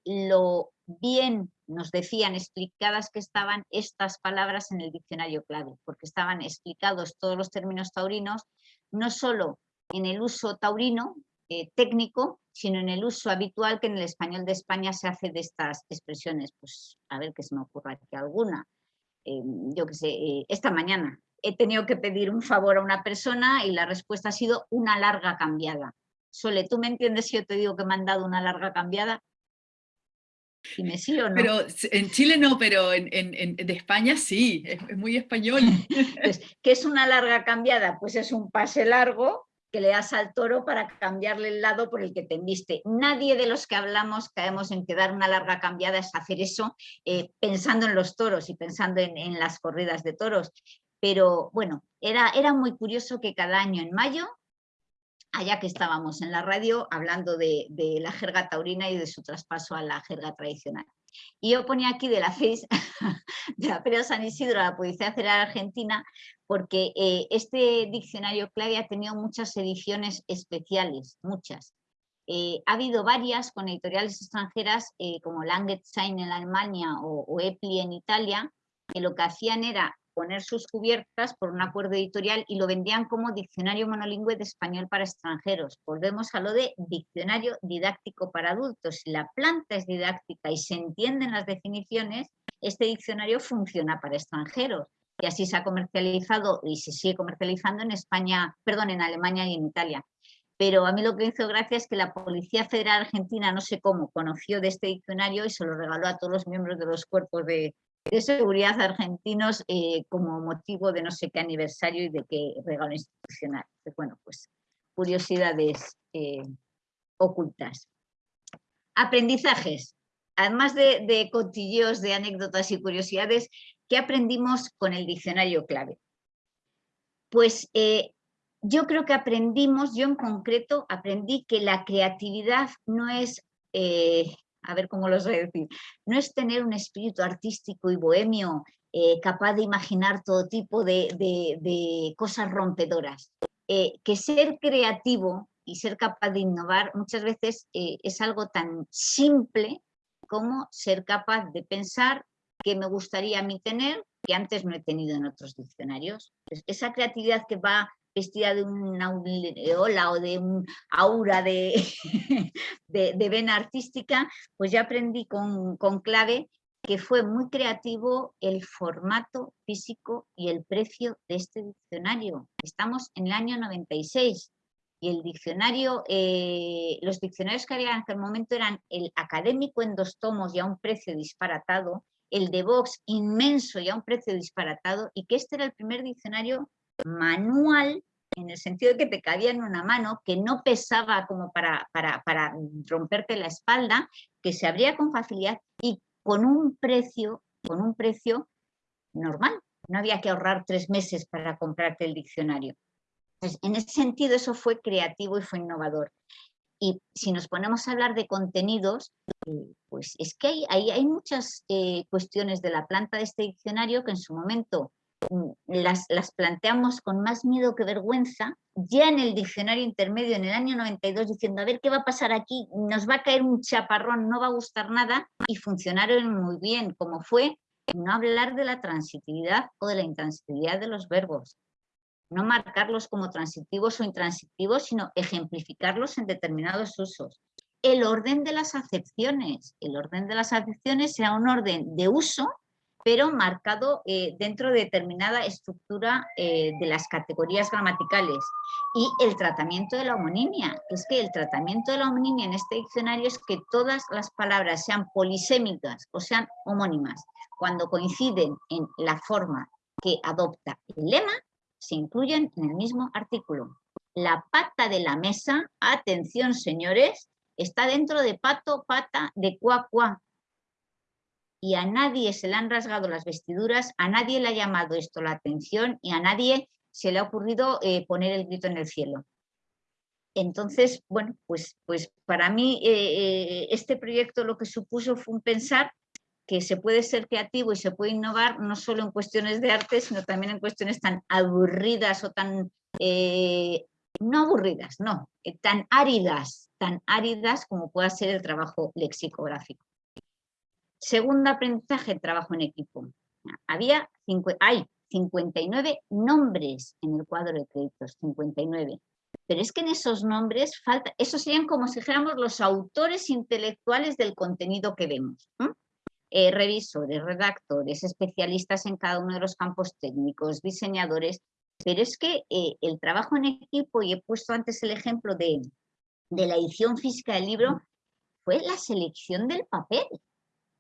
lo bien nos decían explicadas que estaban estas palabras en el diccionario clave, porque estaban explicados todos los términos taurinos, no solo en el uso taurino eh, técnico, sino en el uso habitual que en el español de España se hace de estas expresiones. Pues a ver qué se me ocurra aquí alguna. Eh, yo qué sé, eh, esta mañana he tenido que pedir un favor a una persona y la respuesta ha sido una larga cambiada. Sole, ¿tú me entiendes si yo te digo que me han dado una larga cambiada? Dime sí o no. Pero en Chile no, pero en, en, de España sí, es, muy español. Pues, ¿Qué es una larga cambiada? Pues es un pase largo que le das al toro para cambiarle el lado por el que te enviste. Nadie de los que hablamos caemos en que dar una larga cambiada es hacer eso eh, pensando en los toros y pensando en, en, las corridas de toros. Pero bueno, era, era muy curioso que cada año en mayo allá que estábamos en la radio hablando de, la jerga taurina y de su traspaso a la jerga tradicional. Y yo ponía aquí de la FES, de la Feria San Isidro la Policía Federal Argentina, porque eh, este diccionario clave ha tenido muchas ediciones especiales, muchas. Eh, ha habido varias con editoriales extranjeras eh, como Langenstein en Alemania o, o Epli en Italia, que lo que hacían era poner sus cubiertas por un acuerdo editorial y lo vendían como diccionario monolingüe de español para extranjeros. Volvemos a lo de diccionario didáctico para adultos. Si la planta es didáctica y se entienden las definiciones, este diccionario funciona para extranjeros. Y así se ha comercializado y se sigue comercializando en España, perdón, en Alemania y en Italia. Pero a mí lo que hizo gracia es que la Policía Federal Argentina, no sé cómo, conoció de este diccionario y se lo regaló a todos los miembros de los cuerpos de, de seguridad argentinos eh, como motivo de no sé qué aniversario y de qué regalo institucional. bueno, pues curiosidades eh, ocultas. Aprendizajes. Además de, de cotilleos, de anécdotas y curiosidades, ¿qué aprendimos con el diccionario clave? Pues eh, yo creo que aprendimos, yo en concreto aprendí que la creatividad no es a ver cómo voy a decir, no es tener un espíritu artístico y bohemio eh, capaz de imaginar todo tipo de, cosas rompedoras. Eh, que ser creativo y ser capaz de innovar muchas veces eh, es algo tan simple como ser capaz de pensar que me gustaría a mí tener que antes no he tenido en otros diccionarios. esa creatividad que va vestida de una aureola o de un aura de, de, vena artística, pues ya aprendí con, con clave que fue muy creativo el formato físico y el precio de este diccionario. Estamos en el año 96. y el diccionario, eh, los diccionarios que había en aquel momento eran el académico en dos tomos y a un precio disparatado, el de Vox inmenso y a un precio disparatado, y que este era el primer diccionario manual en el sentido de que te cabía en una mano, que no pesaba como para, para, para romperte la espalda, que se abría con facilidad y con un precio, con un precio normal. No había que ahorrar tres meses para comprarte el diccionario. En ese sentido eso fue creativo y fue innovador. Y si nos ponemos a hablar de contenidos, eh, pues es que hay, hay, muchas eh, cuestiones de la planta de este diccionario que en su momento las, las, planteamos con más miedo que vergüenza, ya en el diccionario intermedio en el año 92 diciendo a ver qué va a pasar aquí, nos va a caer un chaparrón, no va a gustar nada y funcionaron muy bien, como fue no hablar de la transitividad o de la intransitividad de los verbos, no marcarlos como transitivos o intransitivos, sino ejemplificarlos en determinados usos. El orden de las acepciones, el orden de las acepciones sea un orden de uso, pero marcado eh, dentro de determinada estructura eh, de las categorías gramaticales. Y el tratamiento de la homonimia, es que el tratamiento de la homonimia en este diccionario es que todas las palabras sean polisémicas o sean homónimas cuando coinciden en la forma que adopta el lema, se incluyen en el mismo artículo. La pata de la mesa, atención señores, está dentro de pato, pata, de cuá, cuá. Y a nadie se le han rasgado las vestiduras, a nadie le ha llamado esto la atención y a nadie se le ha ocurrido eh, poner el grito en el cielo. Entonces, bueno, pues, pues para mí eh, eh, este proyecto lo que supuso fue un pensar que se puede ser creativo y se puede innovar no solo en cuestiones de arte, sino también en cuestiones tan aburridas o tan, no aburridas, no, tan áridas, tan áridas como pueda ser el trabajo lexicográfico. Segundo aprendizaje, trabajo en equipo. Había, hay 59 nombres en el cuadro de créditos, 59. Pero es que en esos nombres falta, esos serían como si dijéramos los autores intelectuales del contenido que vemos. Eh, revisores, redactores, especialistas en cada uno de los campos técnicos, diseñadores, pero es que eh, el trabajo en equipo, y he puesto antes el ejemplo de, de la edición física del libro, fue la selección del papel.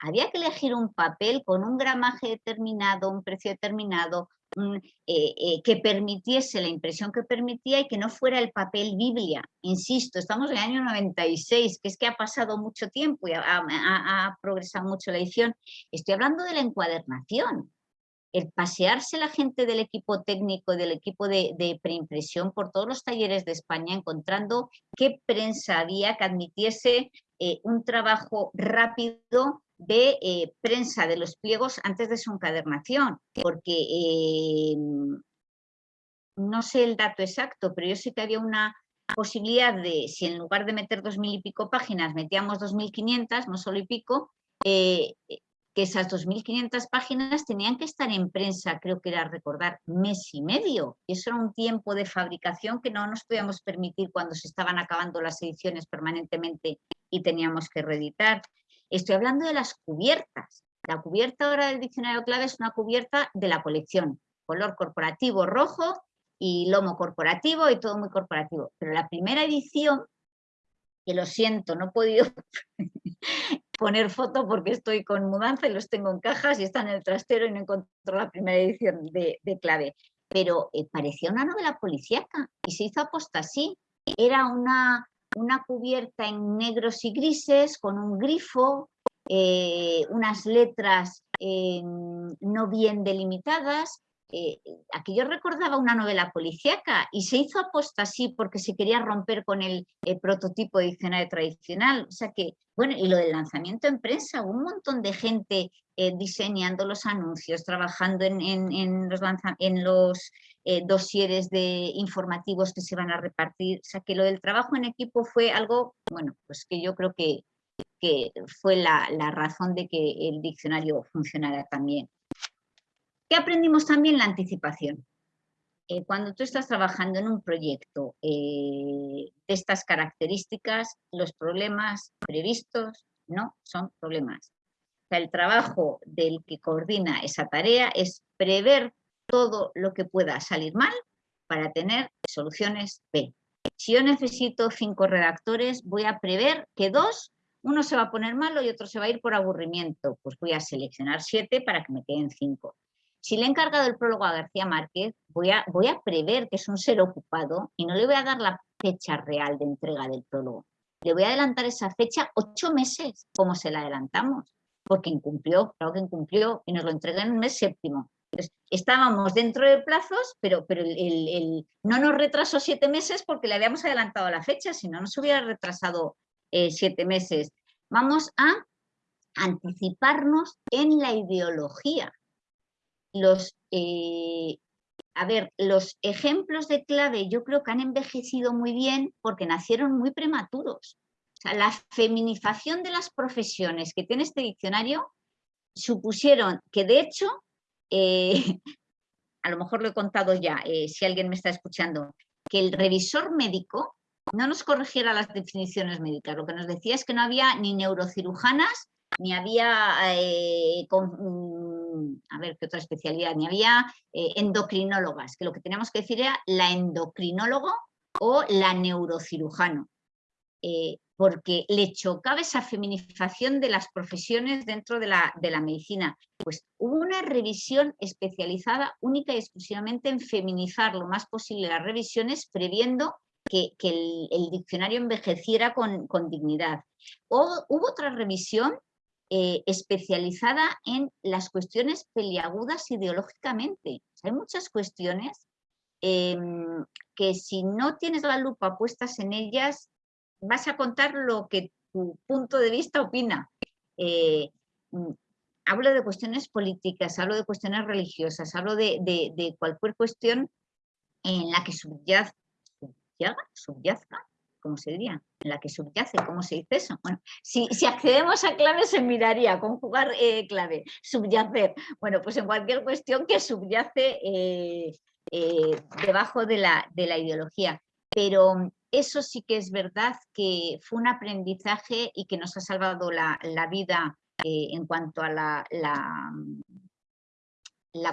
Había que elegir un papel con un gramaje determinado, un precio determinado, eh, eh, que permitiese la impresión que permitía y que no fuera el papel Biblia. Insisto, estamos en el año 96, que es que ha pasado mucho tiempo y ha, progresado mucho la edición. Estoy hablando de la encuadernación, el pasearse la gente del equipo técnico, del equipo de, preimpresión por todos los talleres de España, encontrando qué prensa había que admitiese eh, un trabajo rápido de eh, prensa de los pliegos antes de su encadernación, porque eh, no sé el dato exacto, pero yo sé que había una posibilidad de, si en lugar de meter dos mil y pico páginas metíamos dos mil quinientas, no solo y pico, eh, que esas dos mil quinientas páginas tenían que estar en prensa, creo que era recordar, mes y medio. Y eso era un tiempo de fabricación que no nos podíamos permitir cuando se estaban acabando las ediciones permanentemente y teníamos que reeditar. Estoy hablando de las cubiertas. La cubierta ahora del diccionario clave es una cubierta de la colección. Color corporativo rojo y lomo corporativo y todo muy corporativo. Pero la primera edición, que lo siento, no he podido poner foto porque estoy con mudanza y los tengo en cajas y están en el trastero y no encontró la primera edición de, clave. Pero eh, parecía una novela policíaca y se hizo aposta así. Era una una cubierta en negros y grises con un grifo, eh, unas letras eh, no bien delimitadas. Eh, aquello recordaba una novela policíaca y se hizo aposta así porque se quería romper con el, prototipo de diccionario tradicional. O sea que, bueno, y lo del lanzamiento en prensa, un montón de gente diseñando los anuncios, trabajando en, los, eh, dosieres de informativos que se van a repartir. O sea, que lo del trabajo en equipo fue algo, bueno, pues que yo creo que fue la, razón de que el diccionario funcionara también. ¿Qué aprendimos también? La anticipación. Eh, cuando tú estás trabajando en un proyecto eh, de estas características, los problemas previstos no son problemas. El trabajo del que coordina esa tarea es prever todo lo que pueda salir mal para tener soluciones B. si yo necesito cinco redactores, voy a prever que dos, uno se va a poner malo y otro se va a ir por aburrimiento. Pues voy a seleccionar siete para que me queden cinco. Si le he encargado el prólogo a García Márquez, voy a, voy a prever que es un ser ocupado y no le voy a dar la fecha real de entrega del prólogo. Le voy a adelantar esa fecha ocho meses, como se la adelantamos, porque incumplió, claro que incumplió y nos lo entrega en un mes séptimo. estábamos dentro de plazos, pero, pero el, no nos retrasó siete meses porque le habíamos adelantado la fecha, si no nos hubiera retrasado eh, siete meses. Vamos a anticiparnos en la ideología. Los, eh, a ver, los ejemplos de clave yo creo que han envejecido muy bien porque nacieron muy prematuros. O sea, la feminización de las profesiones que tiene este diccionario supusieron que de hecho, eh, a lo mejor lo he contado ya, eh, si alguien me está escuchando, que el revisor médico no nos corrigiera las definiciones médicas, lo que nos decía es que no había ni neurocirujanas, ni había a ver qué otra especialidad, ni había eh, endocrinólogas, que lo que teníamos que decir era la endocrinólogo o la neurocirujano, eh, porque le chocaba esa feminización de las profesiones dentro de la, de la medicina. Pues hubo una revisión especializada única y exclusivamente en feminizar lo más posible las revisiones, previendo que, el, diccionario envejeciera con, con dignidad. O, hubo otra revisión eh, especializada en las cuestiones peliagudas ideológicamente. hay muchas cuestiones em, que si no tienes la lupa puestas en ellas, vas a contar lo que tu punto de vista opina. Eh, hablo de cuestiones políticas, hablo de cuestiones religiosas, hablo de, cualquier cuestión en la que subyazga, subyazga ¿cómo se diría? En la que subyace, ¿cómo se dice eso? Bueno, si, accedemos a clave se miraría, conjugar eh, clave, subyacer. Bueno, pues en cualquier cuestión que subyace eh, eh, debajo de la, de la ideología. Pero eso sí que es verdad que fue un aprendizaje y que nos ha salvado la, vida en cuanto a la, la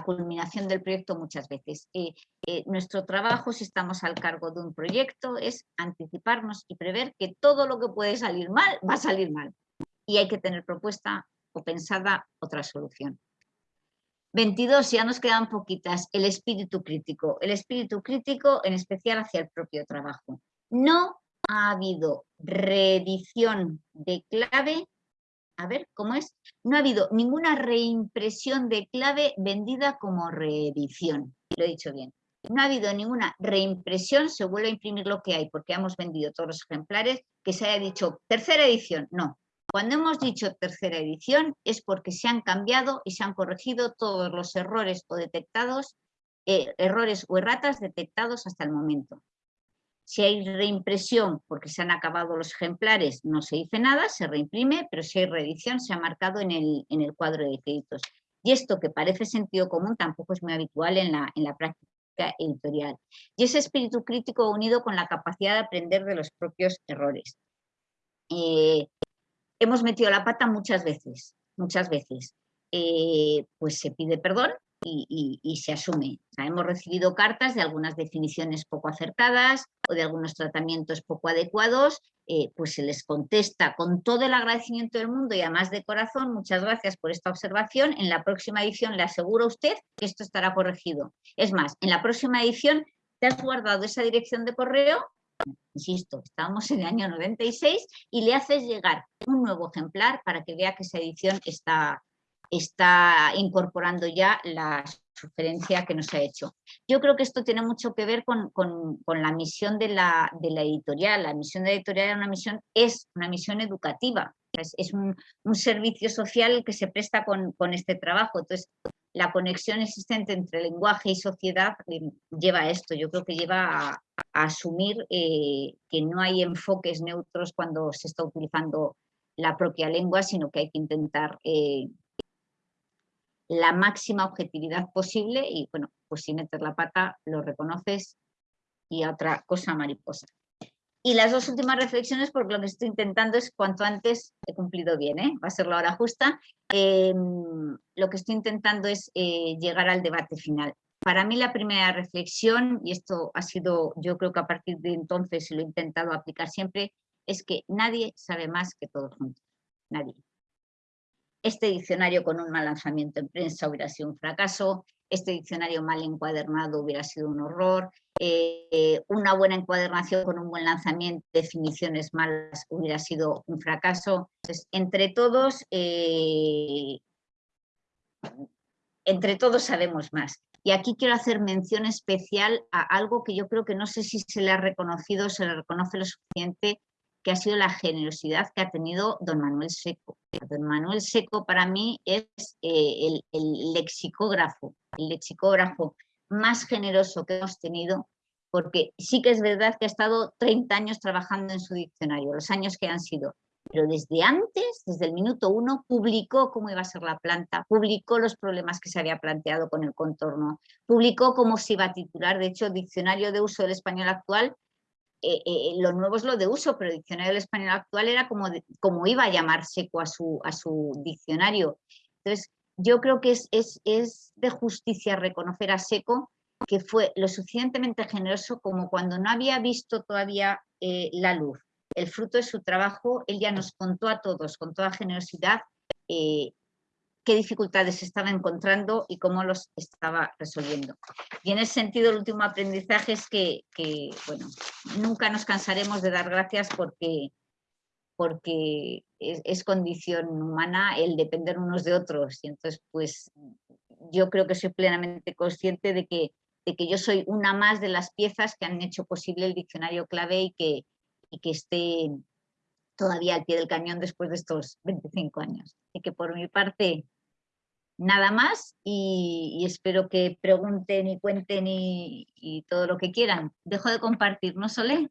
culminación del proyecto muchas veces. Eh, eh, nuestro trabajo, si estamos al cargo de un proyecto, es anticiparnos y prever que todo lo que puede salir mal, va a salir mal. Y hay que tener propuesta o pensada otra solución. 22, ya nos quedan poquitas, el espíritu crítico. El espíritu crítico en especial hacia el propio trabajo. No ha habido reedición de clave a ver, ¿cómo es? No ha habido ninguna reimpresión de clave vendida como reedición. Lo he dicho bien. No ha habido ninguna reimpresión, se vuelve a imprimir lo que hay, porque hemos vendido todos los ejemplares, que se haya dicho tercera edición. No. Cuando hemos dicho tercera edición es porque se han cambiado y se han corregido todos los errores o detectados, eh, errores o erratas detectados hasta el momento. Si hay reimpresión porque se han acabado los ejemplares, no se dice nada, se reimprime, pero si hay reedición se ha marcado en el, en el cuadro de créditos. Y esto que parece sentido común tampoco es muy habitual en la, en la práctica editorial. Y ese espíritu crítico unido con la capacidad de aprender de los propios errores. Eh, hemos metido la pata muchas veces, muchas veces. Eh, pues se pide perdón, y, se asume. hemos recibido cartas de algunas definiciones poco acertadas o de algunos tratamientos poco adecuados, eh, pues se les contesta con todo el agradecimiento del mundo y además de corazón, muchas gracias por esta observación, en la próxima edición le aseguro a usted que esto estará corregido. Es más, en la próxima edición te has guardado esa dirección de correo insisto, estamos en el año 96 y le haces llegar un nuevo ejemplar para que vea que esa edición está, está incorporando ya la sugerencia que nos ha hecho. Yo creo que esto tiene mucho que ver con, la misión de la, editorial. La misión de la editorial una misión, es una misión educativa, es, un, servicio social que se presta con, este trabajo. Entonces, la conexión existente entre lenguaje y sociedad lleva a esto. Yo creo que lleva a, asumir eh, que no hay enfoques neutros cuando se está utilizando la propia lengua, sino que hay que intentar eh, la máxima objetividad posible y bueno, pues si metes la pata lo reconoces y otra cosa mariposa. Y las dos últimas reflexiones, porque lo que estoy intentando es cuanto antes he cumplido bien, ¿eh? va a ser la hora justa, em, lo que estoy intentando es eh, llegar al debate final. para mí la primera reflexión, y esto ha sido, yo creo que a partir de entonces lo he intentado aplicar siempre, es que nadie sabe más que todos juntos, nadie. Este diccionario con un mal lanzamiento en prensa hubiera sido un fracaso, este diccionario mal encuadernado hubiera sido un horror, eh, una buena encuadernación con un buen lanzamiento, definiciones malas hubiera sido un fracaso. entre todos, eh, entre todos sabemos más. Y aquí quiero hacer mención especial a algo que yo creo que no sé si se le ha reconocido, se le reconoce lo suficiente, que ha sido la generosidad que ha tenido don Manuel Seco. Don Manuel Seco para mí es eh, el, lexicógrafo, el lexicógrafo más generoso que hemos tenido, porque sí que es verdad que ha estado 30 años trabajando en su diccionario, los años que han sido, pero desde antes, desde el minuto uno, publicó cómo iba a ser la planta, publicó los problemas que se había planteado con el contorno, publicó cómo se iba a titular, de hecho, Diccionario de Uso del Español Actual eh, eh, lo nuevo es lo de uso, pero el diccionario del español actual era como, como iba a llamar seco a su, a su diccionario. Entonces, yo creo que es, es, es, de justicia reconocer a Seco que fue lo suficientemente generoso como cuando no había visto todavía eh, la luz, el fruto de su trabajo, él ya nos contó a todos con toda generosidad qué dificultades estaba encontrando y cómo los estaba resolviendo. Y en ese sentido el último aprendizaje es que, bueno, nunca nos cansaremos de dar gracias porque, porque es, condición humana el depender unos de otros. Y entonces, pues yo creo que soy plenamente consciente de que, de que yo soy una más de las piezas que han hecho posible el diccionario clave y que, y que esté todavía al pie del cañón después de estos 25 años. Y que por mi parte nada más y, espero que pregunten y cuenten y, todo lo que quieran. Dejo de compartir, ¿no, Solé?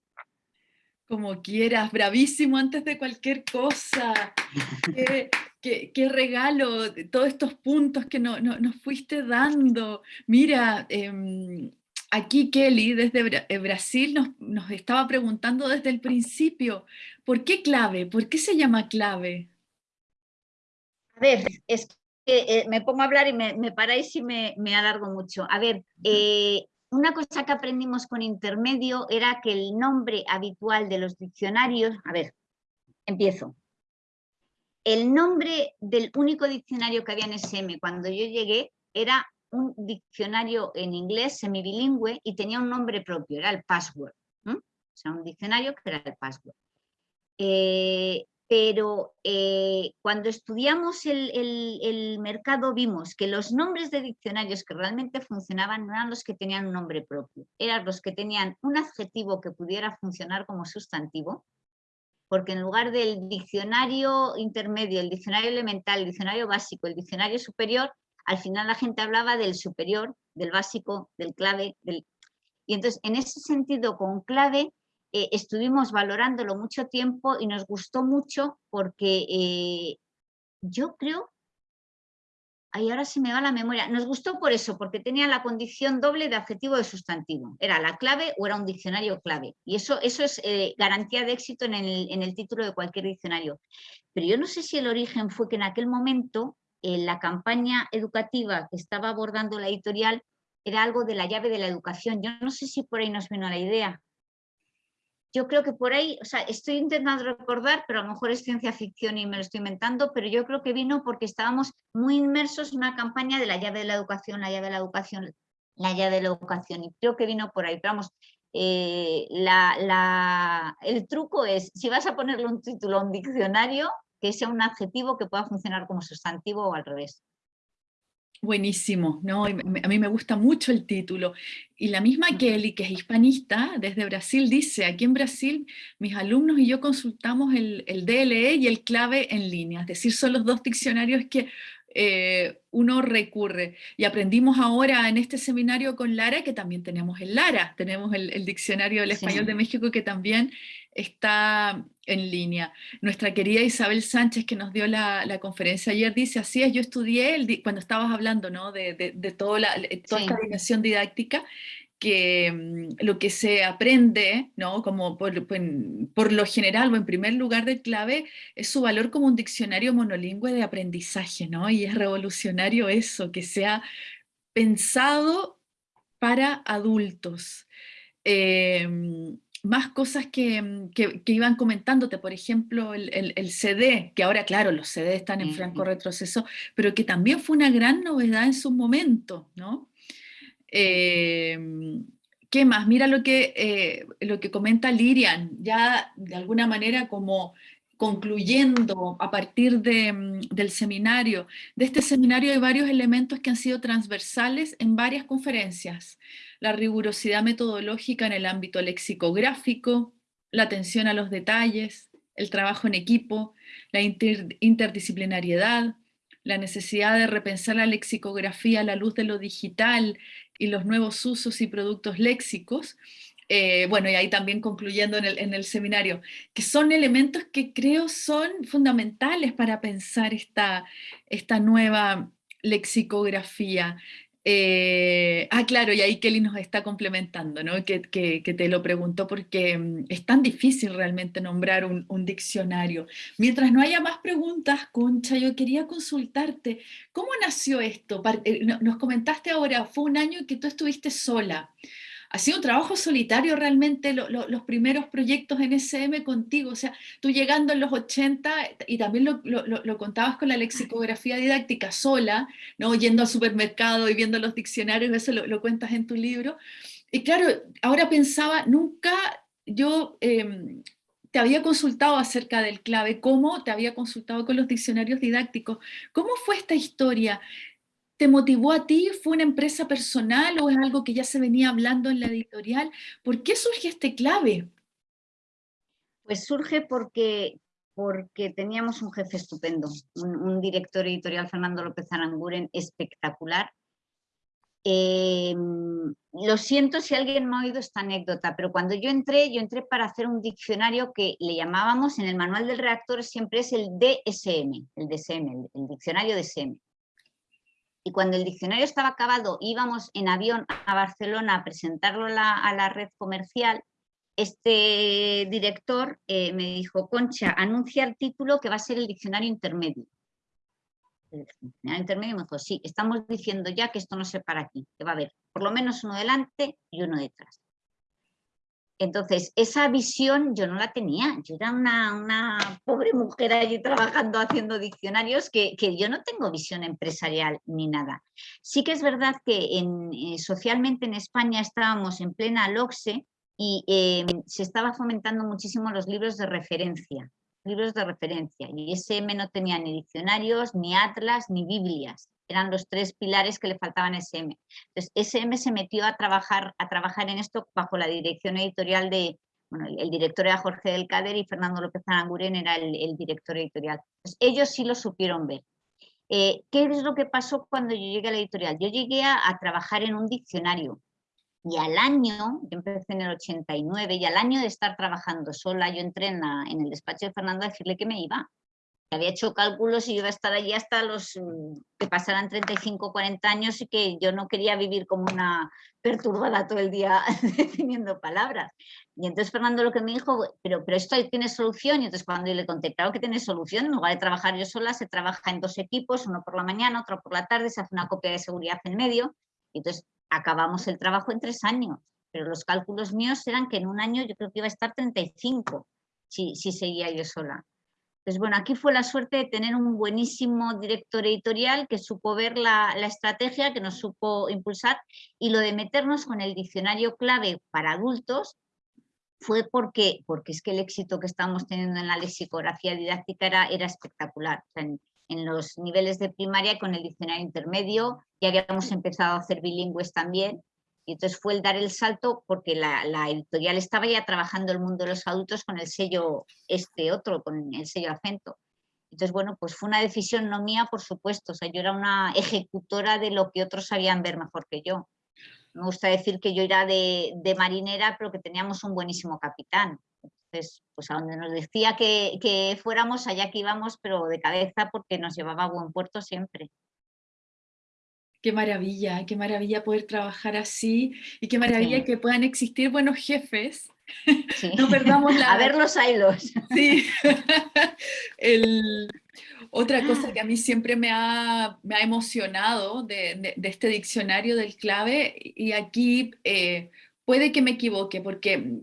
Como quieras, bravísimo antes de cualquier cosa. qué, regalo, todos estos puntos que no, nos fuiste dando. Mira, em, aquí Kelly desde eh, Brasil nos, nos estaba preguntando desde el principio, ¿por qué clave? ¿Por qué se llama clave? A ver, es eh, me pongo a hablar y me, paráis y me, alargo mucho. A ver, eh, una cosa que aprendimos con intermedio era que el nombre habitual de los diccionarios, a ver, empiezo. El nombre del único diccionario que había en SM cuando yo llegué era un diccionario en inglés semibilingüe y tenía un nombre propio, era el password. O sea, un diccionario que era el password. Eh, pero eh, cuando estudiamos el, mercado vimos que los nombres de diccionarios que realmente funcionaban no eran los que tenían un nombre propio, eran los que tenían un adjetivo que pudiera funcionar como sustantivo, porque en lugar del diccionario intermedio, el diccionario elemental, el diccionario básico, el diccionario superior, al final la gente hablaba del superior, del básico, del clave, y entonces en ese sentido con clave eh, estuvimos valorándolo mucho tiempo y nos gustó mucho porque eh, yo creo, ahí ahora se me va la memoria, nos gustó por eso, porque tenía la condición doble de adjetivo de sustantivo, era la clave o era un diccionario clave, y eso, eso es eh, garantía de éxito en el, en el, título de cualquier diccionario. Pero yo no sé si el origen fue que en aquel momento la campaña educativa que estaba abordando la editorial era algo de la llave de la educación, yo no sé si por ahí nos vino la idea, yo creo que por ahí, o sea, estoy intentando recordar, pero a lo mejor es ciencia ficción y me lo estoy inventando, pero yo creo que vino porque estábamos muy inmersos en una campaña de la llave de la educación, la llave de la educación, la llave de la educación, y creo que vino por ahí. Pero vamos, eh, el truco es, si vas a ponerle un título a un diccionario, que sea un adjetivo que pueda funcionar como sustantivo o al revés. Buenísimo, ¿no? a mí me gusta mucho el título. Y la misma Kelly, que es hispanista, desde Brasil, dice, aquí en Brasil mis alumnos y yo consultamos el, el DLE y el clave en línea, es decir, son los dos diccionarios que eh, uno recurre. Y aprendimos ahora en este seminario con Lara, que también tenemos el Lara, tenemos el, Diccionario del Español de México que también está en línea. Nuestra querida Isabel Sánchez, que nos dio la, conferencia ayer, dice, así es, yo estudié, el, cuando estabas hablando ¿no? de, de, toda, la, toda esta dimensión didáctica, que mm, lo que se aprende, ¿no? como por, por, lo general o en primer lugar del clave, es su valor como un diccionario monolingüe de aprendizaje, ¿no? y es revolucionario eso, que sea pensado para adultos. Em, más cosas que, iban comentándote, por ejemplo, el, CD, que ahora, claro, los CD están en franco retroceso, pero que también fue una gran novedad en su momento, ¿no? Em, ¿Qué más? Mira lo que, eh, lo que comenta Lirian, ya de alguna manera como concluyendo a partir mm, del seminario. De este seminario hay varios elementos que han sido transversales en varias conferencias. La rigurosidad metodológica en el ámbito lexicográfico, la atención a los detalles, el trabajo en equipo, la interdisciplinariedad, la necesidad de repensar la lexicografía a la luz de lo digital y los nuevos usos y productos léxicos, eh, bueno, y ahí también concluyendo en el, seminario, que son elementos que creo son fundamentales para pensar esta, esta nueva lexicografía. Eh, ah, claro, y ahí Kelly nos está complementando, ¿no? que, te lo preguntó porque mm, es tan difícil realmente nombrar un, diccionario. Mientras no haya más preguntas, Concha, yo quería consultarte, ¿cómo nació esto? Eh, nos comentaste ahora, fue un año que tú estuviste sola ha sido un trabajo solitario realmente los primeros proyectos en SM contigo, o sea, tú llegando en los 80 y también lo, contabas con la lexicografía didáctica sola, ¿no? yendo al supermercado y viendo los diccionarios, eso lo, cuentas en tu libro. Y claro, ahora pensaba, nunca yo em, te había consultado acerca del clave, cómo te había consultado con los diccionarios didácticos. ¿Cómo fue esta historia? Te motivó a ti? ¿Fue una empresa personal o es algo que ya se venía hablando en la editorial? ¿Por qué surge este clave? Pues surge porque, porque teníamos un jefe estupendo, un, director editorial, Fernando López Aranguren, espectacular. Em, lo siento si alguien me ha oído esta anécdota, pero cuando yo entré, yo entré para hacer un diccionario que le llamábamos, en el manual del reactor siempre es el DSM, el DSM, el, el diccionario DSM y cuando el diccionario estaba acabado, íbamos en avión a Barcelona a presentarlo a la, red comercial, este director eh, me dijo, Concha, anuncia el título que va a ser el diccionario intermedio. El diccionario intermedio me dijo, sí, estamos diciendo ya que esto no se para aquí, que va a haber por lo menos uno delante y uno detrás. Entonces, esa visión yo no la tenía. Yo era una, pobre mujer allí trabajando haciendo diccionarios que, yo no tengo visión empresarial ni nada. Sí que es verdad que eh, socialmente en España estábamos en plena LOCSE y eh, se estaba fomentando muchísimo los libros de referencia. Libros de referencia. Y SM no tenía ni diccionarios, ni atlas, ni biblias eran los tres pilares que le faltaban a SM. Entonces, SM se metió a trabajar, a trabajar en esto bajo la dirección editorial de, bueno, el, director era Jorge del Cader y Fernando López Aranguren era el, director editorial. ellos sí lo supieron ver. Eh, ¿Qué es lo que pasó cuando yo llegué a la editorial? Yo llegué a, trabajar en un diccionario y al año, yo empecé en el 89, y al año de estar trabajando sola, yo entré en, en el despacho de Fernando a decirle que me iba, había hecho cálculos y iba a estar allí hasta los mm, que pasaran 35, 40 años y que yo no quería vivir como una perturbada todo el día definiendo palabras. Y entonces Fernando lo que me dijo, pero, pero esto tiene solución. Y entonces cuando yo le conté, que tiene solución, en lugar de trabajar yo sola, se trabaja en dos equipos, uno por la mañana, otro por la tarde, se hace una copia de seguridad en medio. Y entonces acabamos el trabajo en tres años. Pero los cálculos míos eran que en un año yo creo que iba a estar 35 si, si seguía yo sola. Pues bueno, aquí fue la suerte de tener un buenísimo director editorial que supo ver la, estrategia, que nos supo impulsar y lo de meternos con el diccionario clave para adultos fue porque, porque es que el éxito que estamos teniendo en la lexicografía didáctica era, era espectacular. en, en, los niveles de primaria con el diccionario intermedio ya habíamos empezado a hacer bilingües también y entonces fue el dar el salto porque la, editorial estaba ya trabajando el mundo de los adultos con el sello este otro, con el sello acento. Entonces, bueno, pues fue una decisión no mía, por supuesto. O sea, yo era una ejecutora de lo que otros sabían ver mejor que yo. Me gusta decir que yo era de, marinera, pero que teníamos un buenísimo capitán. Entonces, pues a donde nos decía que, que fuéramos, allá que íbamos, pero de cabeza porque nos llevaba a buen puerto siempre. Qué maravilla, qué maravilla poder trabajar así y qué maravilla que puedan existir buenos jefes. no perdamos la... A ver los hilos. Sí. Otra cosa que a mí siempre me ha, me ha emocionado de, de, este diccionario del clave, y aquí eh, puede que me equivoque, porque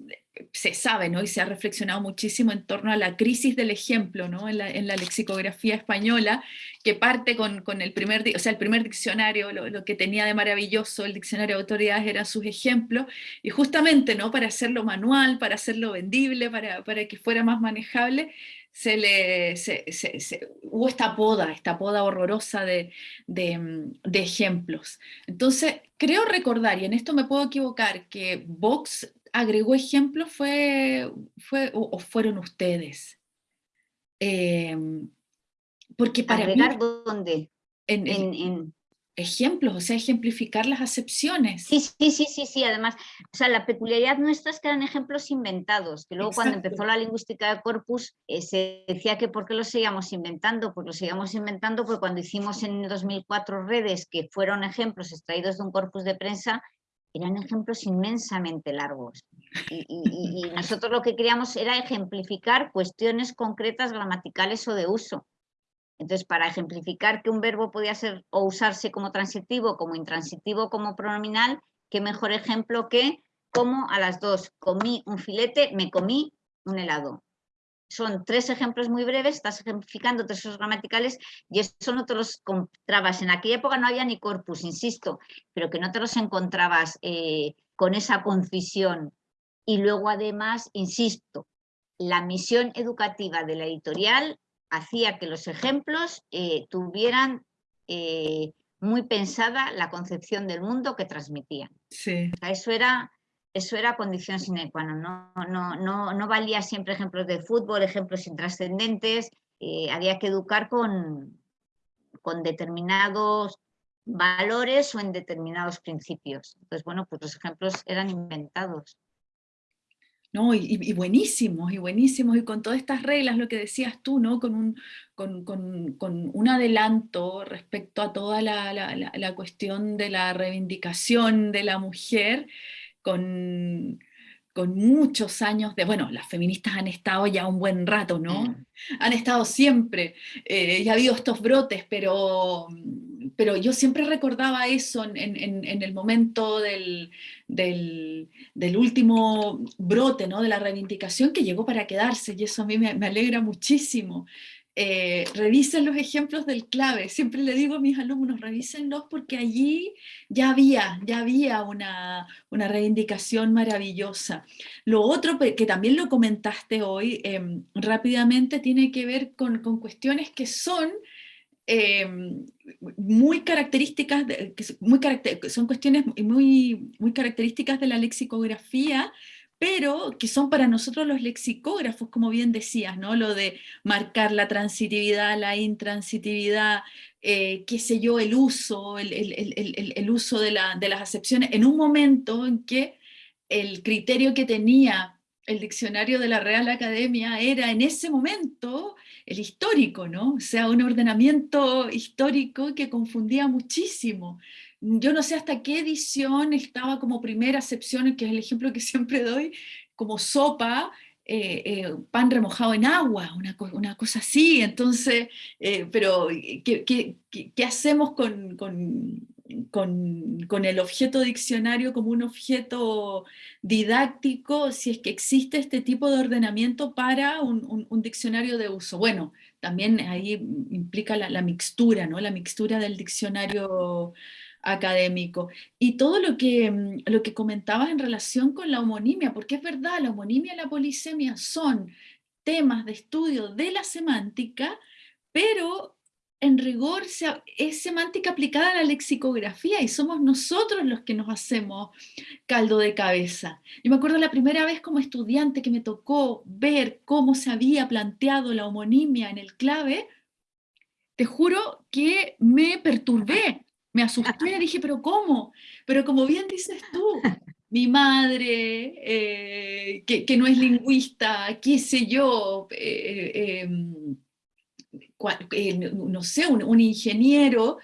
se sabe, ¿no? Y se ha reflexionado muchísimo en torno a la crisis del ejemplo, ¿no? En la, lexicografía española, que parte con, con, el primer, o sea, el primer diccionario, lo, lo, que tenía de maravilloso el diccionario de autoridades eran sus ejemplos, y justamente, ¿no? Para hacerlo manual, para hacerlo vendible, para, para que fuera más manejable, se le, se, se, hubo esta poda, esta poda horrorosa de, de, de, ejemplos. Entonces, creo recordar, y en esto me puedo equivocar, que Vox agregó ejemplos fue, fue o, fueron ustedes? Eh, porque para ¿Agregar dónde? En, en, en, ejemplos, o sea, ejemplificar las acepciones. Sí, sí, sí, sí, sí, además, o sea, la peculiaridad nuestra es que eran ejemplos inventados, que luego Exacto. cuando empezó la lingüística de corpus eh, se decía que por qué los seguíamos inventando, pues los seguíamos inventando porque cuando hicimos en 2004 redes que fueron ejemplos extraídos de un corpus de prensa, eran ejemplos inmensamente largos. Y, nosotros lo que queríamos era ejemplificar cuestiones concretas gramaticales o de uso. Entonces, para ejemplificar que un verbo podía ser o usarse como transitivo, como intransitivo, como pronominal, qué mejor ejemplo que como a las dos comí un filete, me comí un helado son tres ejemplos muy breves, estás ejemplificando tres usos gramaticales y eso no te los encontrabas. En aquella época no había ni corpus, insisto, pero que no te los encontrabas eh, con esa concisión. Y luego además, insisto, la misión educativa de la editorial hacía que los ejemplos eh, tuvieran eh, muy pensada la concepción del mundo que transmitían. Sí. O sea, eso era eso era condición sine qua non. No, no, no, no valía siempre ejemplos de fútbol, ejemplos intrascendentes, eh, había que educar con, con determinados valores o en determinados principios. Entonces, bueno, pues los ejemplos eran inventados. No, y, buenísimos, y buenísimos, y con todas estas reglas, lo que decías tú, ¿no? Con un, con, con, un adelanto respecto a toda la, la cuestión de la reivindicación de la mujer, con, con muchos años de, bueno, las feministas han estado ya un buen rato, ¿no? Mm. Han estado siempre, eh, y ha habido estos brotes, pero, pero yo siempre recordaba eso en, en, en el momento del, del, del, último brote, ¿no? De la reivindicación que llegó para quedarse, y eso a mí me, me alegra muchísimo. Eh, revisen los ejemplos del clave. Siempre le digo a mis alumnos, revísenlos porque allí ya había, ya había una, una reivindicación maravillosa. Lo otro que también lo comentaste hoy eh, rápidamente tiene que ver con, con cuestiones que son eh, muy características, son cuestiones muy, muy características de la lexicografía, pero que son para nosotros los lexicógrafos, como bien decías, ¿no? Lo de marcar la transitividad, la intransitividad, eh, qué sé yo, el uso, el, uso de, las acepciones, en un momento en que el criterio que tenía el diccionario de la Real Academia era en ese momento el histórico, ¿no? O sea, un ordenamiento histórico que confundía muchísimo yo no sé hasta qué edición estaba como primera acepción, que es el ejemplo que siempre doy, como sopa, eh, eh, pan remojado en agua, una, una cosa así, entonces, eh, pero ¿qué, qué, hacemos con, con, con, con, el objeto diccionario como un objeto didáctico si es que existe este tipo de ordenamiento para un, un, un diccionario de uso? Bueno, también ahí implica la, la, mixtura, ¿no? La mixtura del diccionario académico. Y todo lo que, mm, lo que comentabas en relación con la homonimia, porque es verdad, la homonimia y la polisemia son temas de estudio de la semántica, pero en rigor es semántica aplicada a la lexicografía y somos nosotros los que nos hacemos caldo de cabeza. Yo me acuerdo la primera vez como estudiante que me tocó ver cómo se había planteado la homonimia en el clave, te juro que me perturbé, me asusté, y dije, pero ¿cómo? Pero como bien dices tú, mi madre, eh, que, que, no es lingüista, qué sé yo, eh, em, eh, no sé, un, un, ingeniero,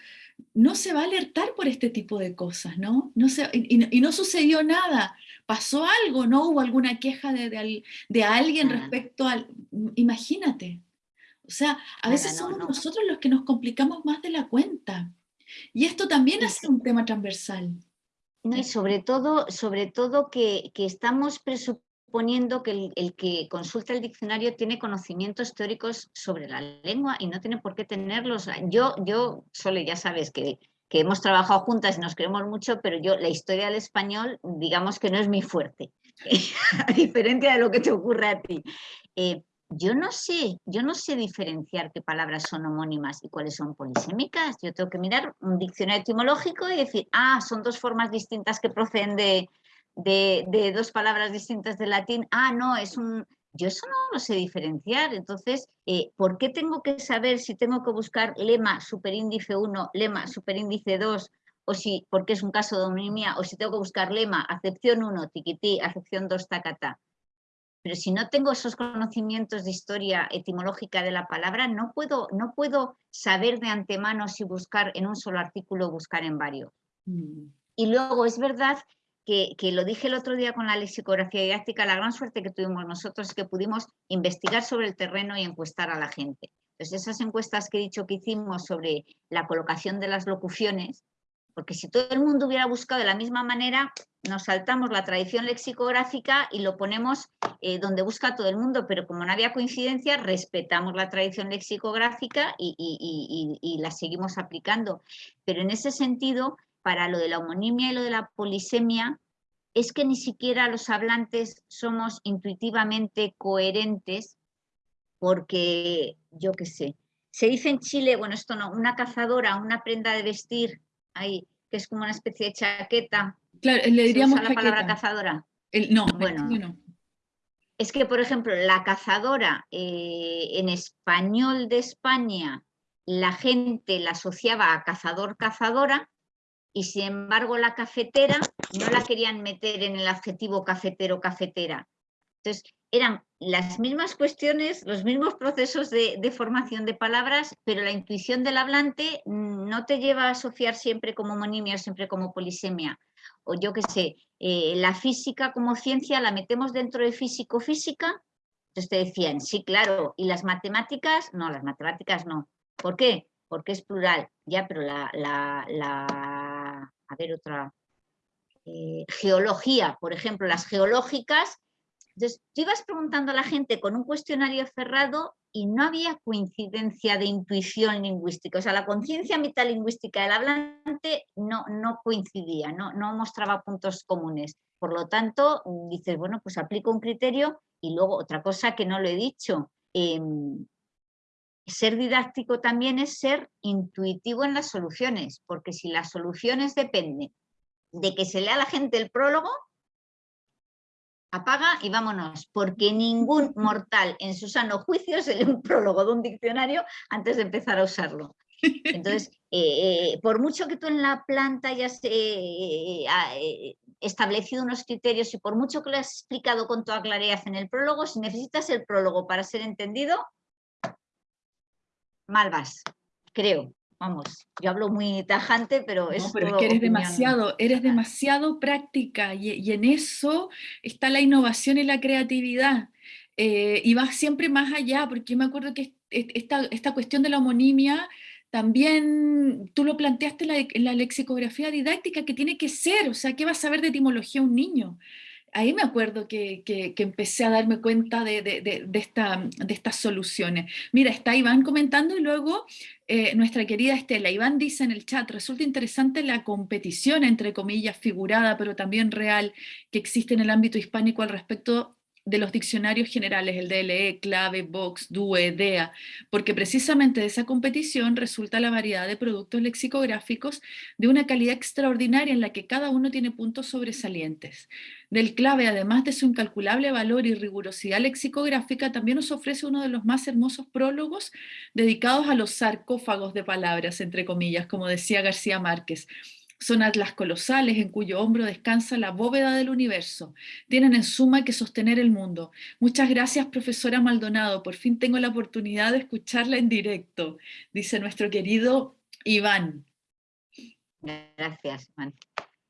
no se va a alertar por este tipo de cosas, ¿no? no se, y, y, no sucedió nada. ¿Pasó algo? ¿No hubo alguna queja de, de, de alguien respecto al... Imagínate. O sea, a veces somos nosotros los que nos complicamos más de la cuenta. Y esto también es un tema transversal. No, y sobre todo, sobre todo que, estamos presuponiendo que el, que consulta el diccionario tiene conocimientos teóricos sobre la lengua y no tiene por qué tenerlos. Yo, yo Sole, ya sabes que, hemos trabajado juntas y nos queremos mucho, pero yo la historia del español, digamos que no es mi fuerte, a diferencia de lo que te ocurre a ti. Eh, yo no sé, yo no sé diferenciar qué palabras son homónimas y cuáles son polisémicas. Yo tengo que mirar un diccionario etimológico y decir, ah, son dos formas distintas que proceden de, dos palabras distintas del latín. Ah, no, es un... Yo eso no lo sé diferenciar. Entonces, eh, ¿por qué tengo que saber si tengo que buscar lema superíndice 1, lema superíndice 2, o si, porque es un caso de homonimia, o si tengo que buscar lema, acepción 1, tiquití, acepción 2, tacata? Pero si no tengo esos conocimientos de historia etimológica de la palabra, no puedo, no puedo saber de antemano si buscar en un solo artículo o buscar en varios. Mm. Y luego es verdad que, que, lo dije el otro día con la lexicografía didáctica, la gran suerte que tuvimos nosotros es que pudimos investigar sobre el terreno y encuestar a la gente. Entonces esas encuestas que he dicho que hicimos sobre la colocación de las locuciones, porque si todo el mundo hubiera buscado de la misma manera, nos saltamos la tradición lexicográfica y lo ponemos eh, donde busca todo el mundo, pero como no había coincidencia, respetamos la tradición lexicográfica y, y, la seguimos aplicando. Pero en ese sentido, para lo de la homonimia y lo de la polisemia, es que ni siquiera los hablantes somos intuitivamente coherentes porque, yo qué sé, se dice en Chile, bueno, esto no, una cazadora, una prenda de vestir, ahí, que es como una especie de chaqueta. Claro, le diríamos la palabra cazadora. no, bueno, Es que, por ejemplo, la cazadora eh, en español de España, la gente la asociaba a cazador-cazadora, y sin embargo la cafetera no la querían meter en el adjetivo cafetero-cafetera. Entonces, eran las mismas cuestiones, los mismos procesos de, formación de palabras, pero la intuición del hablante no te lleva a asociar siempre como homonimia o siempre como polisemia. O yo qué sé, eh, la física como ciencia la metemos dentro de físico-física, entonces te decían, sí, claro, y las matemáticas, no, las matemáticas no. ¿Por qué? Porque es plural, ya, pero la, a ver, otra, eh, geología, por ejemplo, las geológicas entonces, tú ibas preguntando a la gente con un cuestionario cerrado y no había coincidencia de intuición lingüística. O sea, la conciencia metalingüística del hablante no, no coincidía, no, no mostraba puntos comunes. Por lo tanto, dices, bueno, pues aplico un criterio y luego otra cosa que no lo he dicho. Em, ser didáctico también es ser intuitivo en las soluciones, porque si las soluciones dependen de que se lea a la gente el prólogo, apaga y vámonos, porque ningún mortal en su sano juicio se lee un prólogo de un diccionario antes de empezar a usarlo. Entonces, eh, por mucho que tú en la planta hayas eh, eh, establecido unos criterios y por mucho que lo has explicado con toda claridad en el prólogo, si necesitas el prólogo para ser entendido, mal vas, creo vamos, yo hablo muy tajante, pero es pero que eres demasiado, eres demasiado práctica y, en eso está la innovación y la creatividad. Eh, y vas siempre más allá, porque yo me acuerdo que esta, esta cuestión de la homonimia también tú lo planteaste en la, lexicografía didáctica, que tiene que ser, o sea, ¿qué va a saber de etimología un niño? Ahí me acuerdo que, empecé a darme cuenta de, esta, de, estas soluciones. Mira, está Iván comentando y luego eh, nuestra querida Estela. Iván dice en el chat, resulta interesante la competición, entre comillas, figurada, pero también real, que existe en el ámbito hispánico al respecto de los diccionarios generales, el DLE, Clave, Vox, DUE, DEA, porque precisamente de esa competición resulta la variedad de productos lexicográficos de una calidad extraordinaria en la que cada uno tiene puntos sobresalientes. Del Clave, además de su incalculable valor y rigurosidad lexicográfica, también nos ofrece uno de los más hermosos prólogos dedicados a los sarcófagos de palabras, entre comillas, como decía García Márquez, son atlas colosales en cuyo hombro descansa la bóveda del universo. Tienen en suma que sostener el mundo. Muchas gracias, profesora Maldonado. Por fin tengo la oportunidad de escucharla en directo, dice nuestro querido Iván. Gracias, Iván.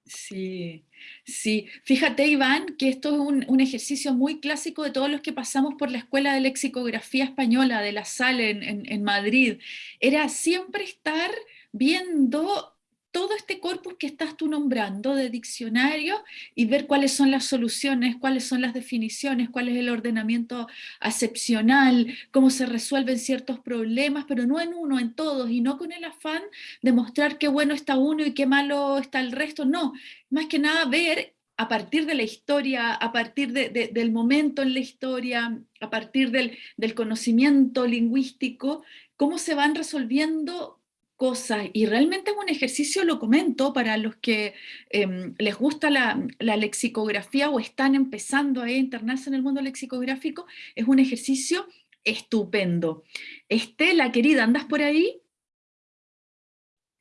Sí, sí. Fíjate, Iván, que esto es un, ejercicio muy clásico de todos los que pasamos por la Escuela de Lexicografía Española de la SAL en Madrid. Era siempre estar viendo todo este corpus que estás tú nombrando de diccionario y ver cuáles son las soluciones, cuáles son las definiciones, cuál es el ordenamiento acepcional, cómo se resuelven ciertos problemas, pero no en uno, en todos, y no con el afán de mostrar qué bueno está uno y qué malo está el resto, no, más que nada ver a partir de la historia, a partir del momento en la historia, a partir del, del conocimiento lingüístico, cómo se van resolviendo cosas y realmente es un ejercicio, lo comento, para los que em, les gusta la, lexicografía o están empezando a internarse en el mundo lexicográfico, es un ejercicio estupendo. Estela, querida, ¿andas por ahí?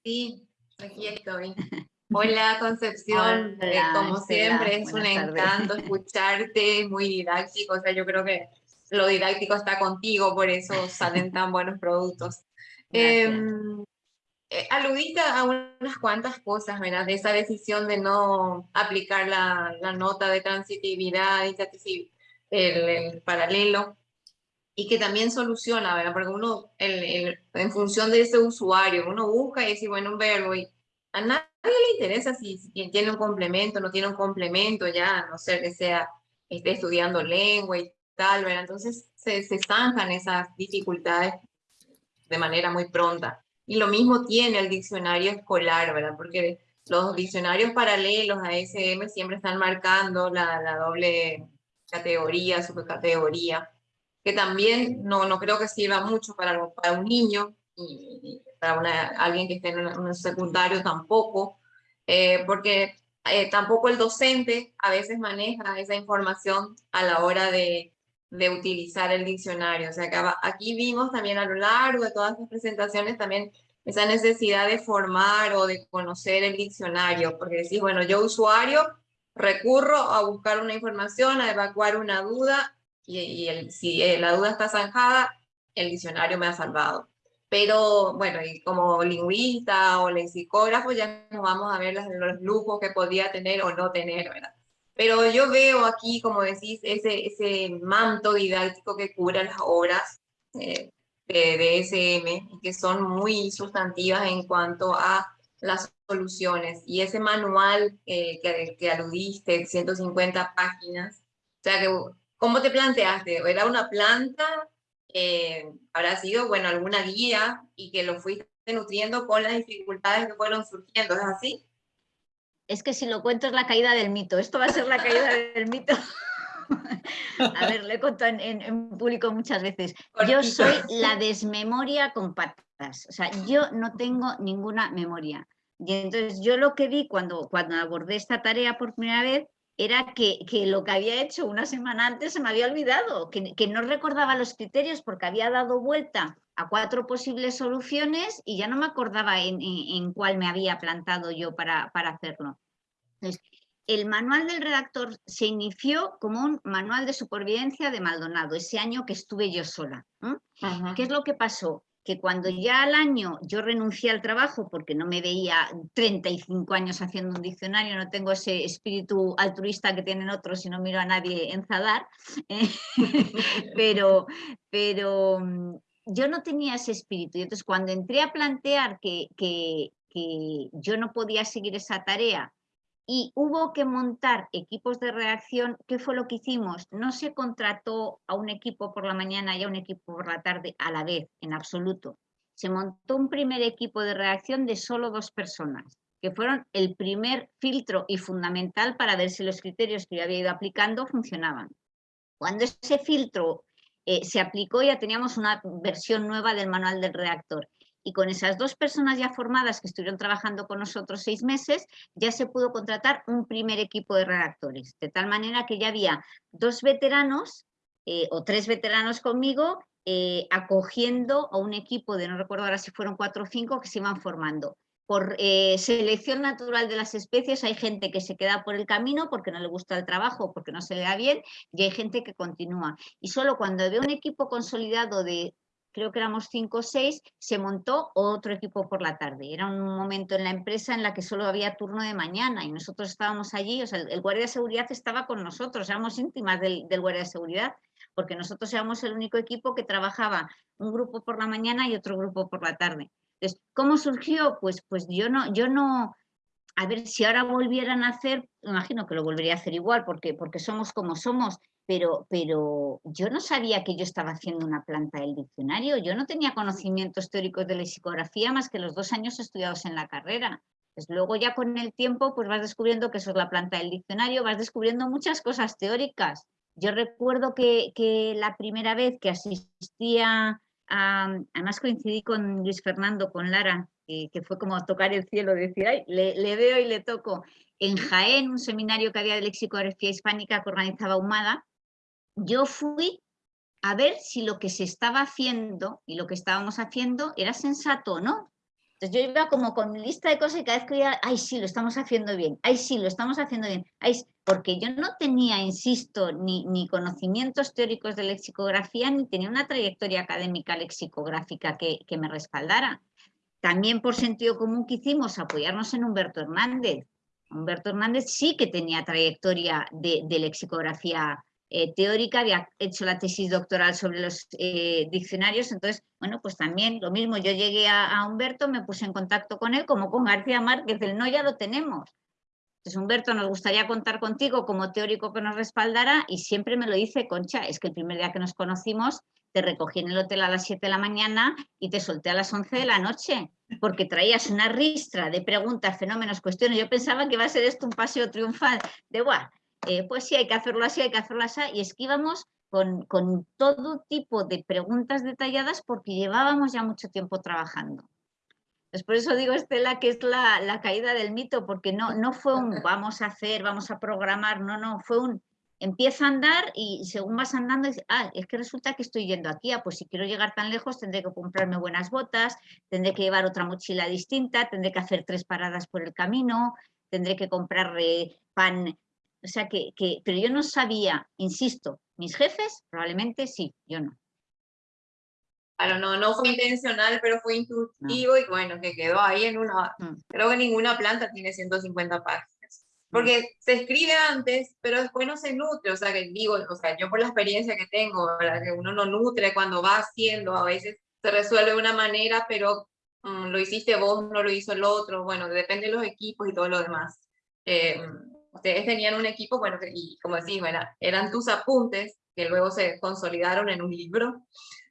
Sí, aquí estoy. Hola Concepción, eh, como siempre es un encanto escucharte, muy didáctico, o sea, yo creo que lo didáctico está contigo, por eso salen tan buenos productos. Eh, aludiste a unas cuantas cosas, ¿verdad? De esa decisión de no aplicar la, la nota de transitividad y el, paralelo, y que también soluciona, ¿verdad? Porque uno, el, en función de ese usuario, uno busca y dice, bueno, un verbo, y a nadie le interesa si, si tiene un complemento, no tiene un complemento, ya, a no ser que sea, esté estudiando lengua y tal, ¿verdad? Entonces se, se zanjan esas dificultades de manera muy pronta. Y lo mismo tiene el diccionario escolar, ¿verdad? Porque los diccionarios paralelos a SM siempre están marcando la, la doble categoría, subcategoría, que también no, no creo que sirva mucho para, un niño y, para alguien que esté en un secundario tampoco, eh, porque eh, tampoco el docente a veces maneja esa información a la hora de, de utilizar el diccionario. O sea, que aquí vimos también a lo largo de todas las presentaciones también esa necesidad de formar o de conocer el diccionario, porque decís, bueno, yo usuario recurro a buscar una información, a evacuar una duda, y, el, si eh, la duda está zanjada, el diccionario me ha salvado. Pero bueno, y como lingüista o lexicógrafo ya nos vamos a ver los, los lujos que podía tener o no tener, ¿verdad? Pero yo veo aquí, como decís, ese, ese manto didáctico que cubre las obras eh, de, SM, que son muy sustantivas en cuanto a las soluciones. Y ese manual eh, que, que, aludiste, 150 páginas, o sea, que, ¿cómo te planteaste? ¿Era una planta? Eh, ¿Habrá sido, bueno, alguna guía y que lo fuiste nutriendo con las dificultades que fueron surgiendo? ¿Es así? Es que si lo cuento es la caída del mito. Esto va a ser la caída del mito. A ver, le he contado en, público muchas veces. Yo soy la desmemoria con patas. O sea, yo no tengo ninguna memoria. Y entonces yo lo que vi cuando, cuando abordé esta tarea por primera vez era que, que, lo que había hecho una semana antes se me había olvidado, que, que, no recordaba los criterios porque había dado vuelta a cuatro posibles soluciones y ya no me acordaba en, en, cuál me había plantado yo para, para hacerlo. Entonces, el manual del redactor se inició como un manual de supervivencia de Maldonado, ese año que estuve yo sola. ¿Qué es lo que pasó? Que cuando ya al año yo renuncié al trabajo porque no me veía 35 años haciendo un diccionario, no tengo ese espíritu altruista que tienen otros y no miro a nadie enzadar, ¿eh? pero, pero mm, yo no tenía ese espíritu. Y entonces cuando entré a plantear que, que yo no podía seguir esa tarea y hubo que montar equipos de reacción. ¿Qué fue lo que hicimos? No se contrató a un equipo por la mañana y a un equipo por la tarde a la vez, en absoluto. Se montó un primer equipo de reacción de solo dos personas, que fueron el primer filtro y fundamental para ver si los criterios que yo había ido aplicando funcionaban. Cuando ese filtro eh, se aplicó ya teníamos una versión nueva del manual del reactor y con esas dos personas ya formadas que estuvieron trabajando con nosotros seis meses, ya se pudo contratar un primer equipo de redactores, de tal manera que ya había dos veteranos eh, o tres veteranos conmigo eh, acogiendo a un equipo de, no recuerdo ahora si fueron cuatro o cinco, que se iban formando. Por eh, selección natural de las especies hay gente que se queda por el camino porque no le gusta el trabajo, porque no se le da bien, y hay gente que continúa. Y solo cuando veo un equipo consolidado de creo que éramos cinco o seis, se montó otro equipo por la tarde. Era un momento en la empresa en la que solo había turno de mañana y nosotros estábamos allí, o sea, el, guardia de seguridad estaba con nosotros, éramos íntimas del, guardia de seguridad, porque nosotros éramos el único equipo que trabajaba un grupo por la mañana y otro grupo por la tarde. Entonces, ¿cómo surgió? Pues, pues yo no, yo no, a ver, si ahora volvieran a hacer, imagino que lo volvería a hacer igual, porque, porque somos como somos, pero, pero yo no sabía que yo estaba haciendo una planta del diccionario, yo no tenía conocimientos teóricos de lexicografía más que los dos años estudiados en la carrera. Pues luego ya con el tiempo pues vas descubriendo que eso es la planta del diccionario, vas descubriendo muchas cosas teóricas. Yo recuerdo que, que la primera vez que asistía, además coincidí con Luis Fernando, con Lara, que, fue como tocar el cielo, decir, le, veo y le toco. En Jaén, un seminario que había de lexicografía hispánica que organizaba Humada, yo fui a ver si lo que se estaba haciendo y lo que estábamos haciendo era sensato o no. Entonces yo iba como con lista de cosas y cada vez que iba, ay sí, lo estamos haciendo bien, ay sí, lo estamos haciendo bien, ay, porque yo no tenía, insisto, ni, ni conocimientos teóricos de lexicografía, ni tenía una trayectoria académica lexicográfica que, que me respaldara. También por sentido común que hicimos apoyarnos en Humberto Hernández. Humberto Hernández sí que tenía trayectoria de, lexicografía eh, teórica, había hecho la tesis doctoral sobre los eh, diccionarios, entonces, bueno, pues también lo mismo, yo llegué a, Humberto, me puse en contacto con él, como con García Márquez, el no ya lo tenemos. Entonces, Humberto, nos gustaría contar contigo como teórico que nos respaldara y siempre me lo dice, Concha, es que el primer día que nos conocimos te recogí en el hotel a las 7 de la mañana y te solté a las 11 de la noche, porque traías una ristra de preguntas, fenómenos, cuestiones. Yo pensaba que iba a ser esto un paseo triunfal de, guau, eh, pues sí, hay que hacerlo así, hay que hacerlo así, y es que íbamos con, con todo tipo de preguntas detalladas porque llevábamos ya mucho tiempo trabajando. Pues por eso digo, Estela, que es la, la, caída del mito, porque no, no fue un vamos a hacer, vamos a programar, no, no, fue un empieza a andar y según vas andando, dices, ah, es que resulta que estoy yendo aquí, ah, pues si quiero llegar tan lejos tendré que comprarme buenas botas, tendré que llevar otra mochila distinta, tendré que hacer tres paradas por el camino, tendré que comprar pan, o sea que, que, pero yo no sabía, insisto, mis jefes probablemente sí, yo no. Claro, no, no fue intencional, pero fue intuitivo y bueno, que quedó ahí en una, mm. creo que ninguna planta tiene 150 páginas. Porque se escribe antes, pero después no se nutre, o sea, que digo, o sea, yo por la experiencia que tengo, que uno no nutre cuando va haciendo, a veces se resuelve de una manera, pero mm, lo hiciste vos, no lo hizo el otro, bueno, depende de los equipos y todo lo demás. Eh, ustedes tenían un equipo, bueno, y como decís, bueno, eran tus apuntes, que luego se consolidaron en un libro,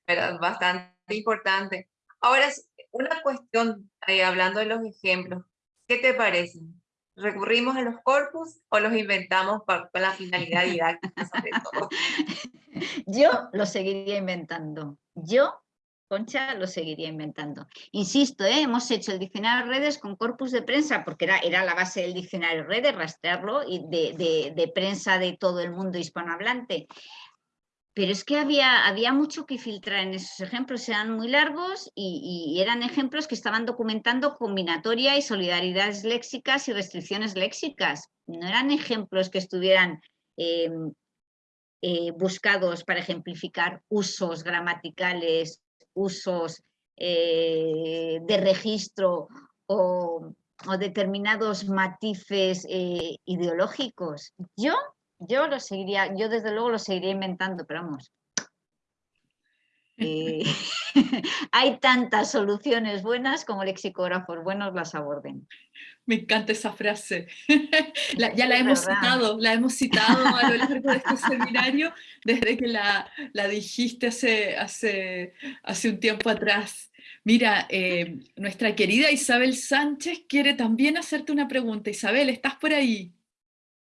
era bastante importante. Ahora, una cuestión, eh, hablando de los ejemplos, ¿qué te parecen? ¿Recurrimos a los corpus o los inventamos para, la finalidad didáctica sobre todo? Yo lo seguiría inventando. Yo, Concha, lo seguiría inventando. Insisto, ¿eh? hemos hecho el diccionario de redes con corpus de prensa, porque era, era la base del diccionario de redes, rastrearlo y de, de prensa de todo el mundo hispanohablante. Pero es que había, había mucho que filtrar en esos ejemplos, eran muy largos y, eran ejemplos que estaban documentando combinatoria y solidaridades léxicas y restricciones léxicas. No eran ejemplos que estuvieran em, eh, buscados para ejemplificar usos gramaticales, usos eh, de registro o, determinados matices eh, ideológicos. Yo yo lo seguiría, yo desde luego lo seguiría inventando, pero vamos. Eh, hay tantas soluciones buenas como lexicógrafos buenos las aborden. Me encanta esa frase. ya la hemos citado, la hemos citado a lo largo de este seminario desde que la, dijiste hace, hace, hace un tiempo atrás. Mira, eh, nuestra querida Isabel Sánchez quiere también hacerte una pregunta. Isabel, ¿estás por ahí?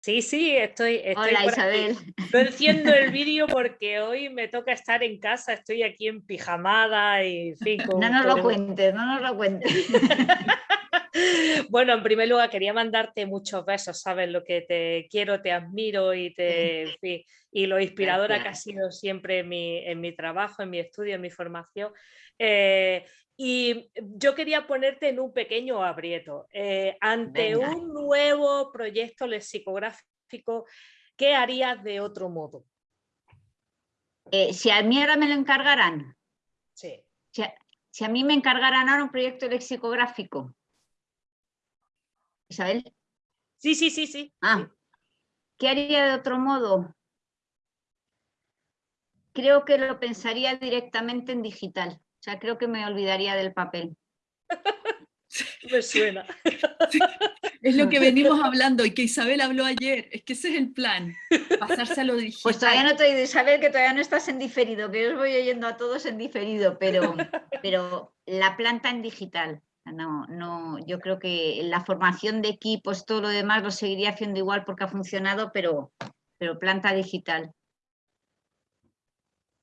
Sí, sí, estoy, estoy Hola, Isabel. Estoy haciendo el vídeo porque hoy me toca estar en casa, estoy aquí en pijamada y fin, No nos lo cuentes, no nos lo cuentes. bueno, en primer lugar quería mandarte muchos besos, sabes lo que te quiero, te admiro y, te, y lo inspiradora que ha sido siempre en mi, en mi trabajo, en mi estudio, en mi formación. Eh, y yo quería ponerte en un pequeño aprieto. Eh, ante un nuevo proyecto lexicográfico, ¿qué harías de otro modo? Eh, si a mí ahora me lo encargaran. Sí. Si a, mí me encargaran ahora un proyecto lexicográfico. Isabel. Sí, sí, sí, sí. Ah, ¿qué haría de otro modo? Creo que lo pensaría directamente en digital. O sea, creo que me olvidaría del papel. me suena. Es lo que venimos hablando y que Isabel habló ayer, es que ese es el plan, pasarse a lo digital. Pues todavía no te he oído, Isabel, que todavía no estás en diferido, que yo os voy oyendo a todos en diferido, pero, pero la planta en digital. No, no, yo creo que la formación de equipos, todo lo demás lo seguiría haciendo igual porque ha funcionado, pero, pero planta digital.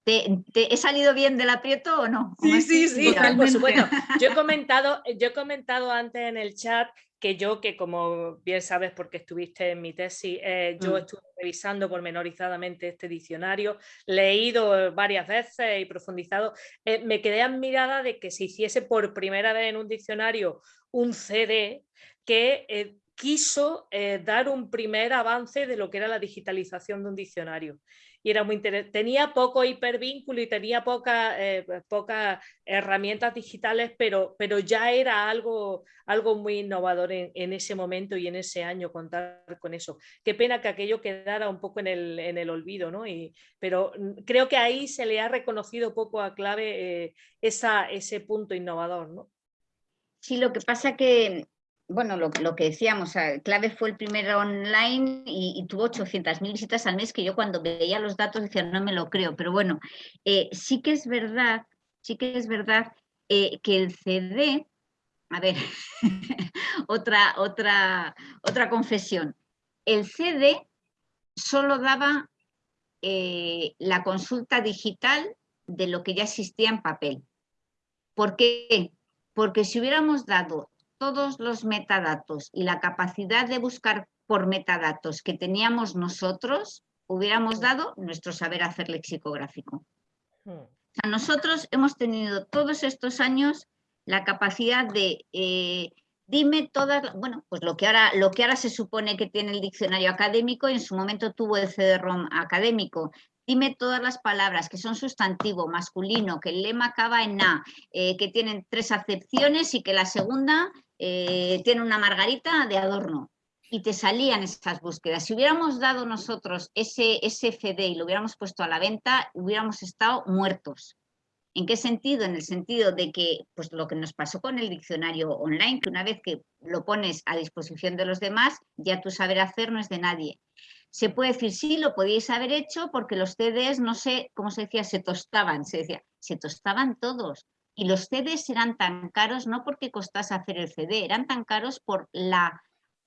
¿Te, he salido bien del aprieto o no? Sí, sí, sí, Bueno, yo he, comentado, yo he comentado antes en el chat que yo, que como bien sabes porque estuviste en mi tesis, eh, yo mm. estuve revisando pormenorizadamente este diccionario, leído varias veces y profundizado, eh, me quedé admirada de que se hiciese por primera vez en un diccionario un CD que eh, quiso dar un primer avance de lo que era la digitalización de un diccionario y era muy Tenía poco hipervínculo y tenía eh, pocas herramientas digitales, pero, pero ya era algo, algo muy innovador en, ese momento y en ese año contar con eso. Qué pena que aquello quedara un poco en el, en el olvido, ¿no? Y, pero creo que ahí se le ha reconocido poco a clave eh, esa, ese punto innovador, ¿no? Sí, lo que pasa que bueno, lo, que decíamos, Clave fue el primero online y, tuvo 800.000 visitas al mes, que yo cuando veía los datos decía, no me lo creo, pero bueno, eh, sí que es verdad, sí que es verdad eh, que el CD, a ver, otra, otra, otra confesión, el CD solo daba eh, la consulta digital de lo que ya existía en papel. ¿Por qué? Porque si hubiéramos dado todos los metadatos y la capacidad de buscar por metadatos que teníamos nosotros, hubiéramos dado nuestro saber hacer lexicográfico. Hmm. nosotros hemos tenido todos estos años la capacidad de eh, dime todas, bueno, pues lo que, ahora, lo que ahora se supone que tiene el diccionario académico, en su momento tuvo el CD-ROM académico, dime todas las palabras que son sustantivo, masculino, que el lema acaba en A, eh, que tienen tres acepciones y que la segunda eh, tiene una margarita de adorno y te salían esas búsquedas. Si hubiéramos dado nosotros ese, CD y lo hubiéramos puesto a la venta, hubiéramos estado muertos. ¿En qué sentido? En el sentido de que, pues lo que nos pasó con el diccionario online, que una vez que lo pones a disposición de los demás, ya tu saber hacer no es de nadie. Se puede decir, sí, lo podíais haber hecho porque los CDs, no sé cómo se decía, se tostaban, se decía, se tostaban todos. Y los CDs eran tan caros no porque costase hacer el CD, eran tan caros por la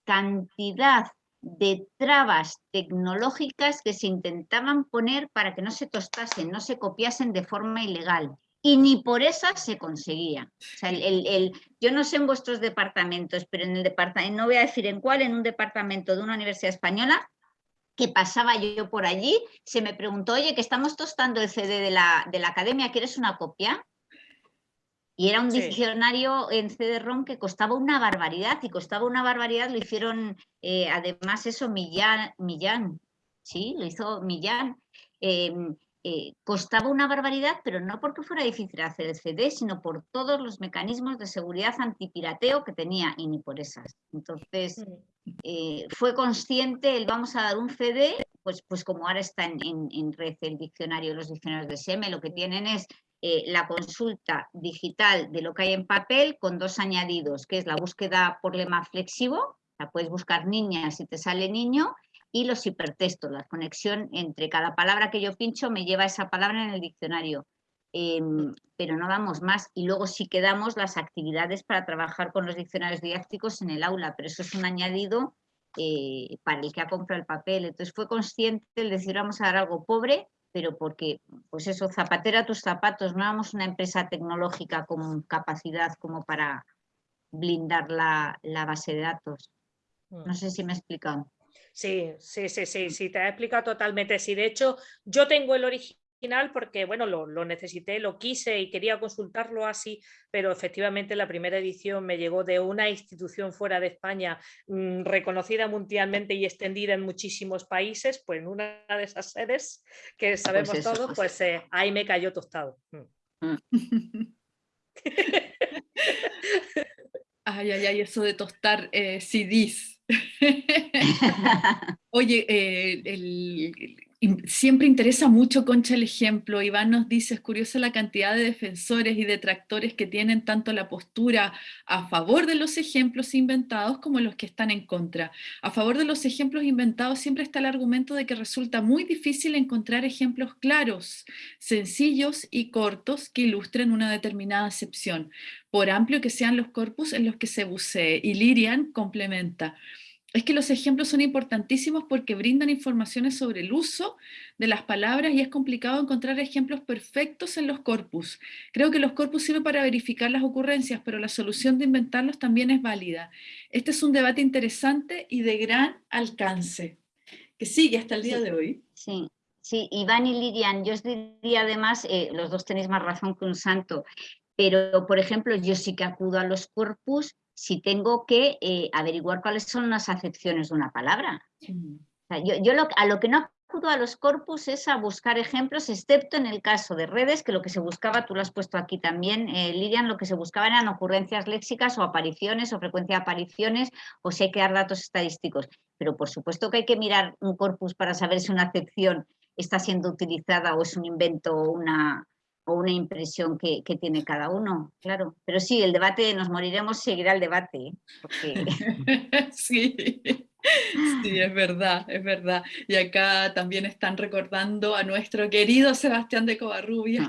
cantidad de trabas tecnológicas que se intentaban poner para que no se tostasen, no se copiasen de forma ilegal. Y ni por esas se conseguía. el, yo no sé en vuestros departamentos, pero en el departamento, no voy a decir en cuál, en un departamento de una universidad española, que pasaba yo por allí, se me preguntó, oye, que estamos tostando el CD de la, de la academia, ¿quieres una copia? Y era un diccionario en CD-ROM que costaba una barbaridad, y costaba una barbaridad, lo hicieron eh, además eso Millán, Millán, sí, lo hizo Millán. Em, eh, costaba una barbaridad, pero no porque fuera difícil hacer el CD, sino por todos los mecanismos de seguridad antipirateo que tenía, y ni por esas. Entonces, eh, fue consciente, el vamos a dar un CD, pues, pues como ahora está en, en, en red el diccionario, los diccionarios de SEME, lo que tienen es eh, la consulta digital de lo que hay en papel con dos añadidos, que es la búsqueda por lema flexivo, la puedes buscar niña si te sale niño, y los hipertextos, la conexión entre cada palabra que yo pincho me lleva esa palabra en el diccionario. Em, pero no damos más y luego sí que damos las actividades para trabajar con los diccionarios didácticos en el aula, pero eso es un añadido eh, para el que ha comprado el papel. Entonces fue consciente el decir vamos a dar algo pobre, pero porque, pues eso, zapatera tus zapatos, no éramos una empresa tecnológica con capacidad como para blindar la, base de datos. No mm. sé si me he explicado. Sí, sí, sí, sí, sí, te he explicado totalmente. Sí, de hecho, yo tengo el origen porque bueno, lo, necesité, lo quise y quería consultarlo así, pero efectivamente la primera edición me llegó de una institución fuera de España mm, reconocida mundialmente y extendida en muchísimos países, pues en una de esas sedes que pues sabemos todos, pues eh, ahí me cayó tostado. Mm. Ay, ay, ay, eso de tostar eh, CDs. Oye, eh, el, siempre interesa mucho, Concha, el ejemplo. Iván nos dice, es curiosa la cantidad de defensores y detractores que tienen tanto la postura a favor de los ejemplos inventados como los que están en contra. A favor de los ejemplos inventados siempre está el argumento de que resulta muy difícil encontrar ejemplos claros, sencillos y cortos que ilustren una determinada acepción, por amplio que sean los corpus en los que se bucee. Y Lirian complementa es que los ejemplos son importantísimos porque brindan informaciones sobre el uso de las palabras y es complicado encontrar ejemplos perfectos en los corpus. Creo que los corpus sirven para verificar las ocurrencias, pero la solución de inventarlos también es válida. Este es un debate interesante y de gran alcance, que sigue hasta el día de hoy. Sí, sí, Iván y Lilian, yo os diría además, eh, los dos tenéis más razón que un santo, pero por ejemplo yo sí que acudo a los corpus si tengo que eh, averiguar cuáles son las acepciones de una palabra. yo, a lo que no acudo a los corpus es a buscar ejemplos, excepto en el caso de redes, que lo que se buscaba, tú lo has puesto aquí también, eh, Lilian, lo que se buscaba eran ocurrencias léxicas o apariciones o frecuencia de apariciones o si hay que dar datos estadísticos. Pero por supuesto que hay que mirar un corpus para saber si una acepción está siendo utilizada o es un invento o una, o una impresión que, tiene cada uno, claro. Pero sí, el debate, nos moriremos, seguirá el debate. ¿eh? sí, sí, es verdad, es verdad. Y acá también están recordando a nuestro querido Sebastián de Covarrubias,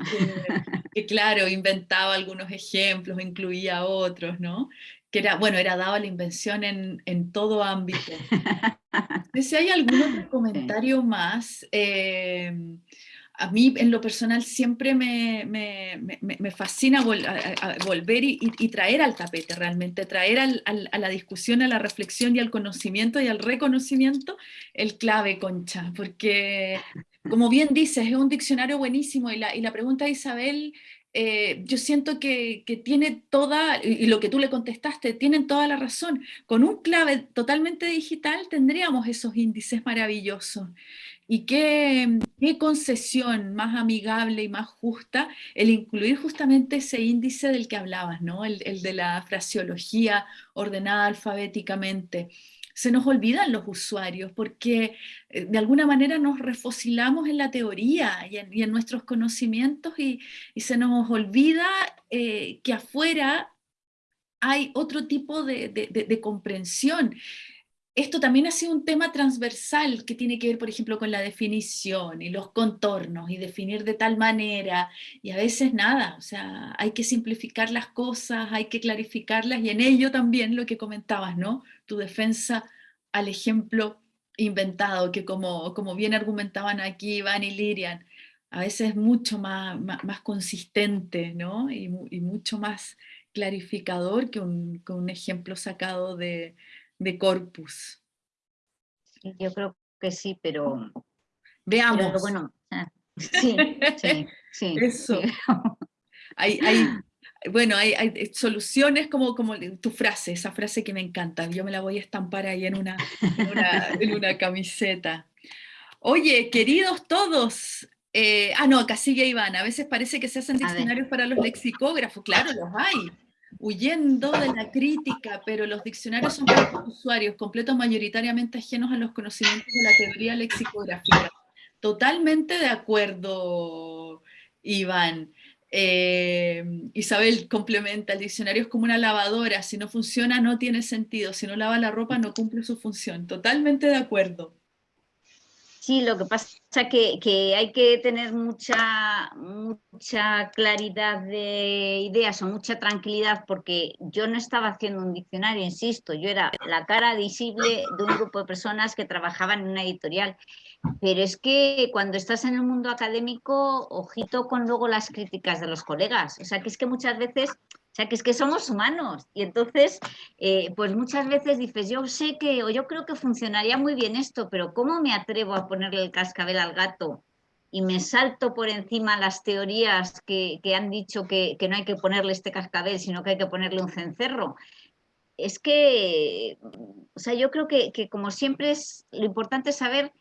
que, claro, inventaba algunos ejemplos, incluía otros, ¿no? Que era, bueno, era dado la invención en, todo ámbito. Si hay algún otro comentario más, eh, a mí en lo personal siempre me, fascina volver y, traer al tapete realmente, traer a la discusión, a la reflexión y al conocimiento y al reconocimiento el clave, Concha, porque como bien dices, es un diccionario buenísimo y la, pregunta de Isabel, eh, yo siento que, que, tiene toda, y lo que tú le contestaste, tienen toda la razón. Con un clave totalmente digital tendríamos esos índices maravillosos. Y qué, concesión más amigable y más justa el incluir justamente ese índice del que hablabas, ¿no? el, de la fraseología ordenada alfabéticamente. Se nos olvidan los usuarios porque eh, de alguna manera nos refosilamos en la teoría y en, nuestros conocimientos y, se nos olvida eh, que afuera hay otro tipo de, de comprensión esto también ha sido un tema transversal que tiene que ver, por ejemplo, con la definición y los contornos y definir de tal manera, y a veces nada, o sea, hay que simplificar las cosas, hay que clarificarlas, y en ello también lo que comentabas, ¿no? Tu defensa al ejemplo inventado, que como, como bien argumentaban aquí Iván y Lirian, a veces es mucho más, más, consistente, ¿no? Y, mucho más clarificador que un, que un ejemplo sacado de, de corpus. Yo creo que sí, pero... Veamos. bueno, sí, sí, sí. Eso. Hay, bueno, hay, soluciones como, como tu frase, esa frase que me encanta. Yo me la voy a estampar ahí en una, en una, camiseta. Oye, queridos todos, eh, ah, no, acá sigue Iván. A veces parece que se hacen diccionarios para los lexicógrafos. Claro, los hay huyendo de la crítica, pero los diccionarios son los usuarios, completos mayoritariamente ajenos a los conocimientos de la teoría lexicográfica. Totalmente de acuerdo, Iván. Eh, Isabel complementa, el diccionario es como una lavadora, si no funciona no tiene sentido, si no lava la ropa no cumple su función. Totalmente de acuerdo. Sí, lo que pasa es que, hay que tener mucha, mucha claridad de ideas o mucha tranquilidad porque yo no estaba haciendo un diccionario, insisto, yo era la cara visible de un grupo de personas que trabajaban en una editorial. Pero es que cuando estás en el mundo académico, ojito con luego las críticas de los colegas. O sea, que es que muchas veces o sea, que es que somos humanos y entonces, eh, pues muchas veces dices, yo sé que, o yo creo que funcionaría muy bien esto, pero ¿cómo me atrevo a ponerle el cascabel al gato? Y me salto por encima las teorías que, han dicho que, no hay que ponerle este cascabel, sino que hay que ponerle un cencerro. Es que, o sea, yo creo que, que como siempre es, lo importante saber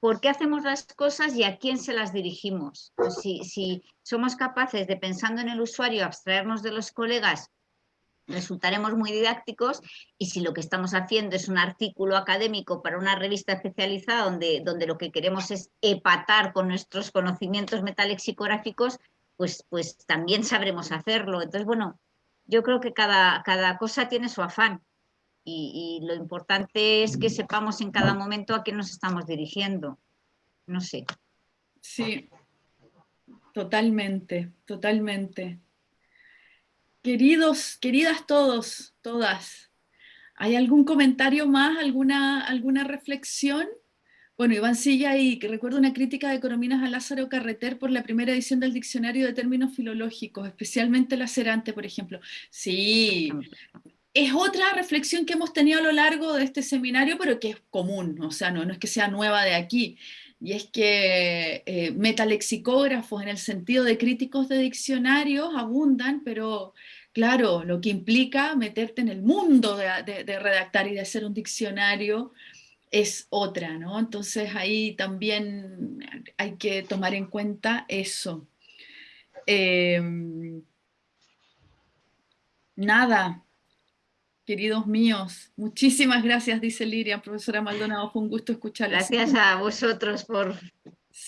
por qué hacemos las cosas y a quién se las dirigimos. Si, si somos capaces de, pensando en el usuario, abstraernos de los colegas resultaremos muy didácticos y si lo que estamos haciendo es un artículo académico para una revista especializada donde, donde lo que queremos es epatar con nuestros conocimientos metalexicográficos, pues, pues también sabremos hacerlo. Entonces, bueno, yo creo que cada, cada cosa tiene su afán y, y, lo importante es que sepamos en cada momento a quién nos estamos dirigiendo. No sé. Sí, totalmente, totalmente. Queridos, queridas todos, todas, ¿hay algún comentario más, alguna, alguna reflexión? Bueno, Iván Silla, y que recuerdo una crítica de Corominas a Lázaro Carreter por la primera edición del Diccionario de Términos Filológicos, especialmente lacerante, por ejemplo. Sí, es otra reflexión que hemos tenido a lo largo de este seminario, pero que es común, o sea, no, no es que sea nueva de aquí, y es que eh, metalexicógrafos en el sentido de críticos de diccionarios abundan, pero claro, lo que implica meterte en el mundo de, redactar y de hacer un diccionario es otra, ¿no? Entonces ahí también hay que tomar en cuenta eso. Em, nada, queridos míos, muchísimas gracias, dice Liria, profesora Maldonado, fue un gusto escucharla. Gracias a vosotros por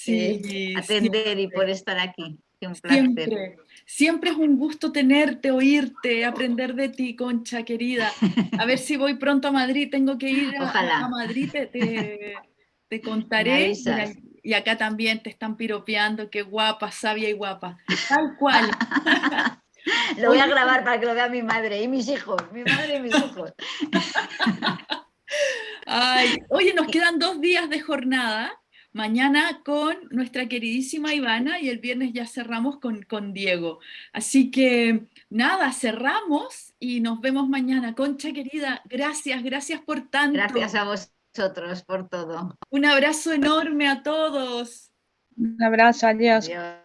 eh, atender y por estar aquí. Un placer. Siempre es un gusto tenerte, oírte, aprender de ti, Concha querida. A ver si voy pronto a Madrid, tengo que ir a, Madrid, te, contaré. Y acá también te están piropeando, qué guapa, sabia y guapa. Tal cual. Lo voy a grabar para que lo vea mi madre y mis hijos, mi madre y mis hijos. Ay, oye, nos quedan dos días de jornada mañana con nuestra queridísima Ivana y el viernes ya cerramos con, con Diego. Así que nada, cerramos y nos vemos mañana. Concha querida, gracias, gracias por tanto. Gracias a vosotros por todo. Un abrazo enorme a todos. Un abrazo, adiós. adiós.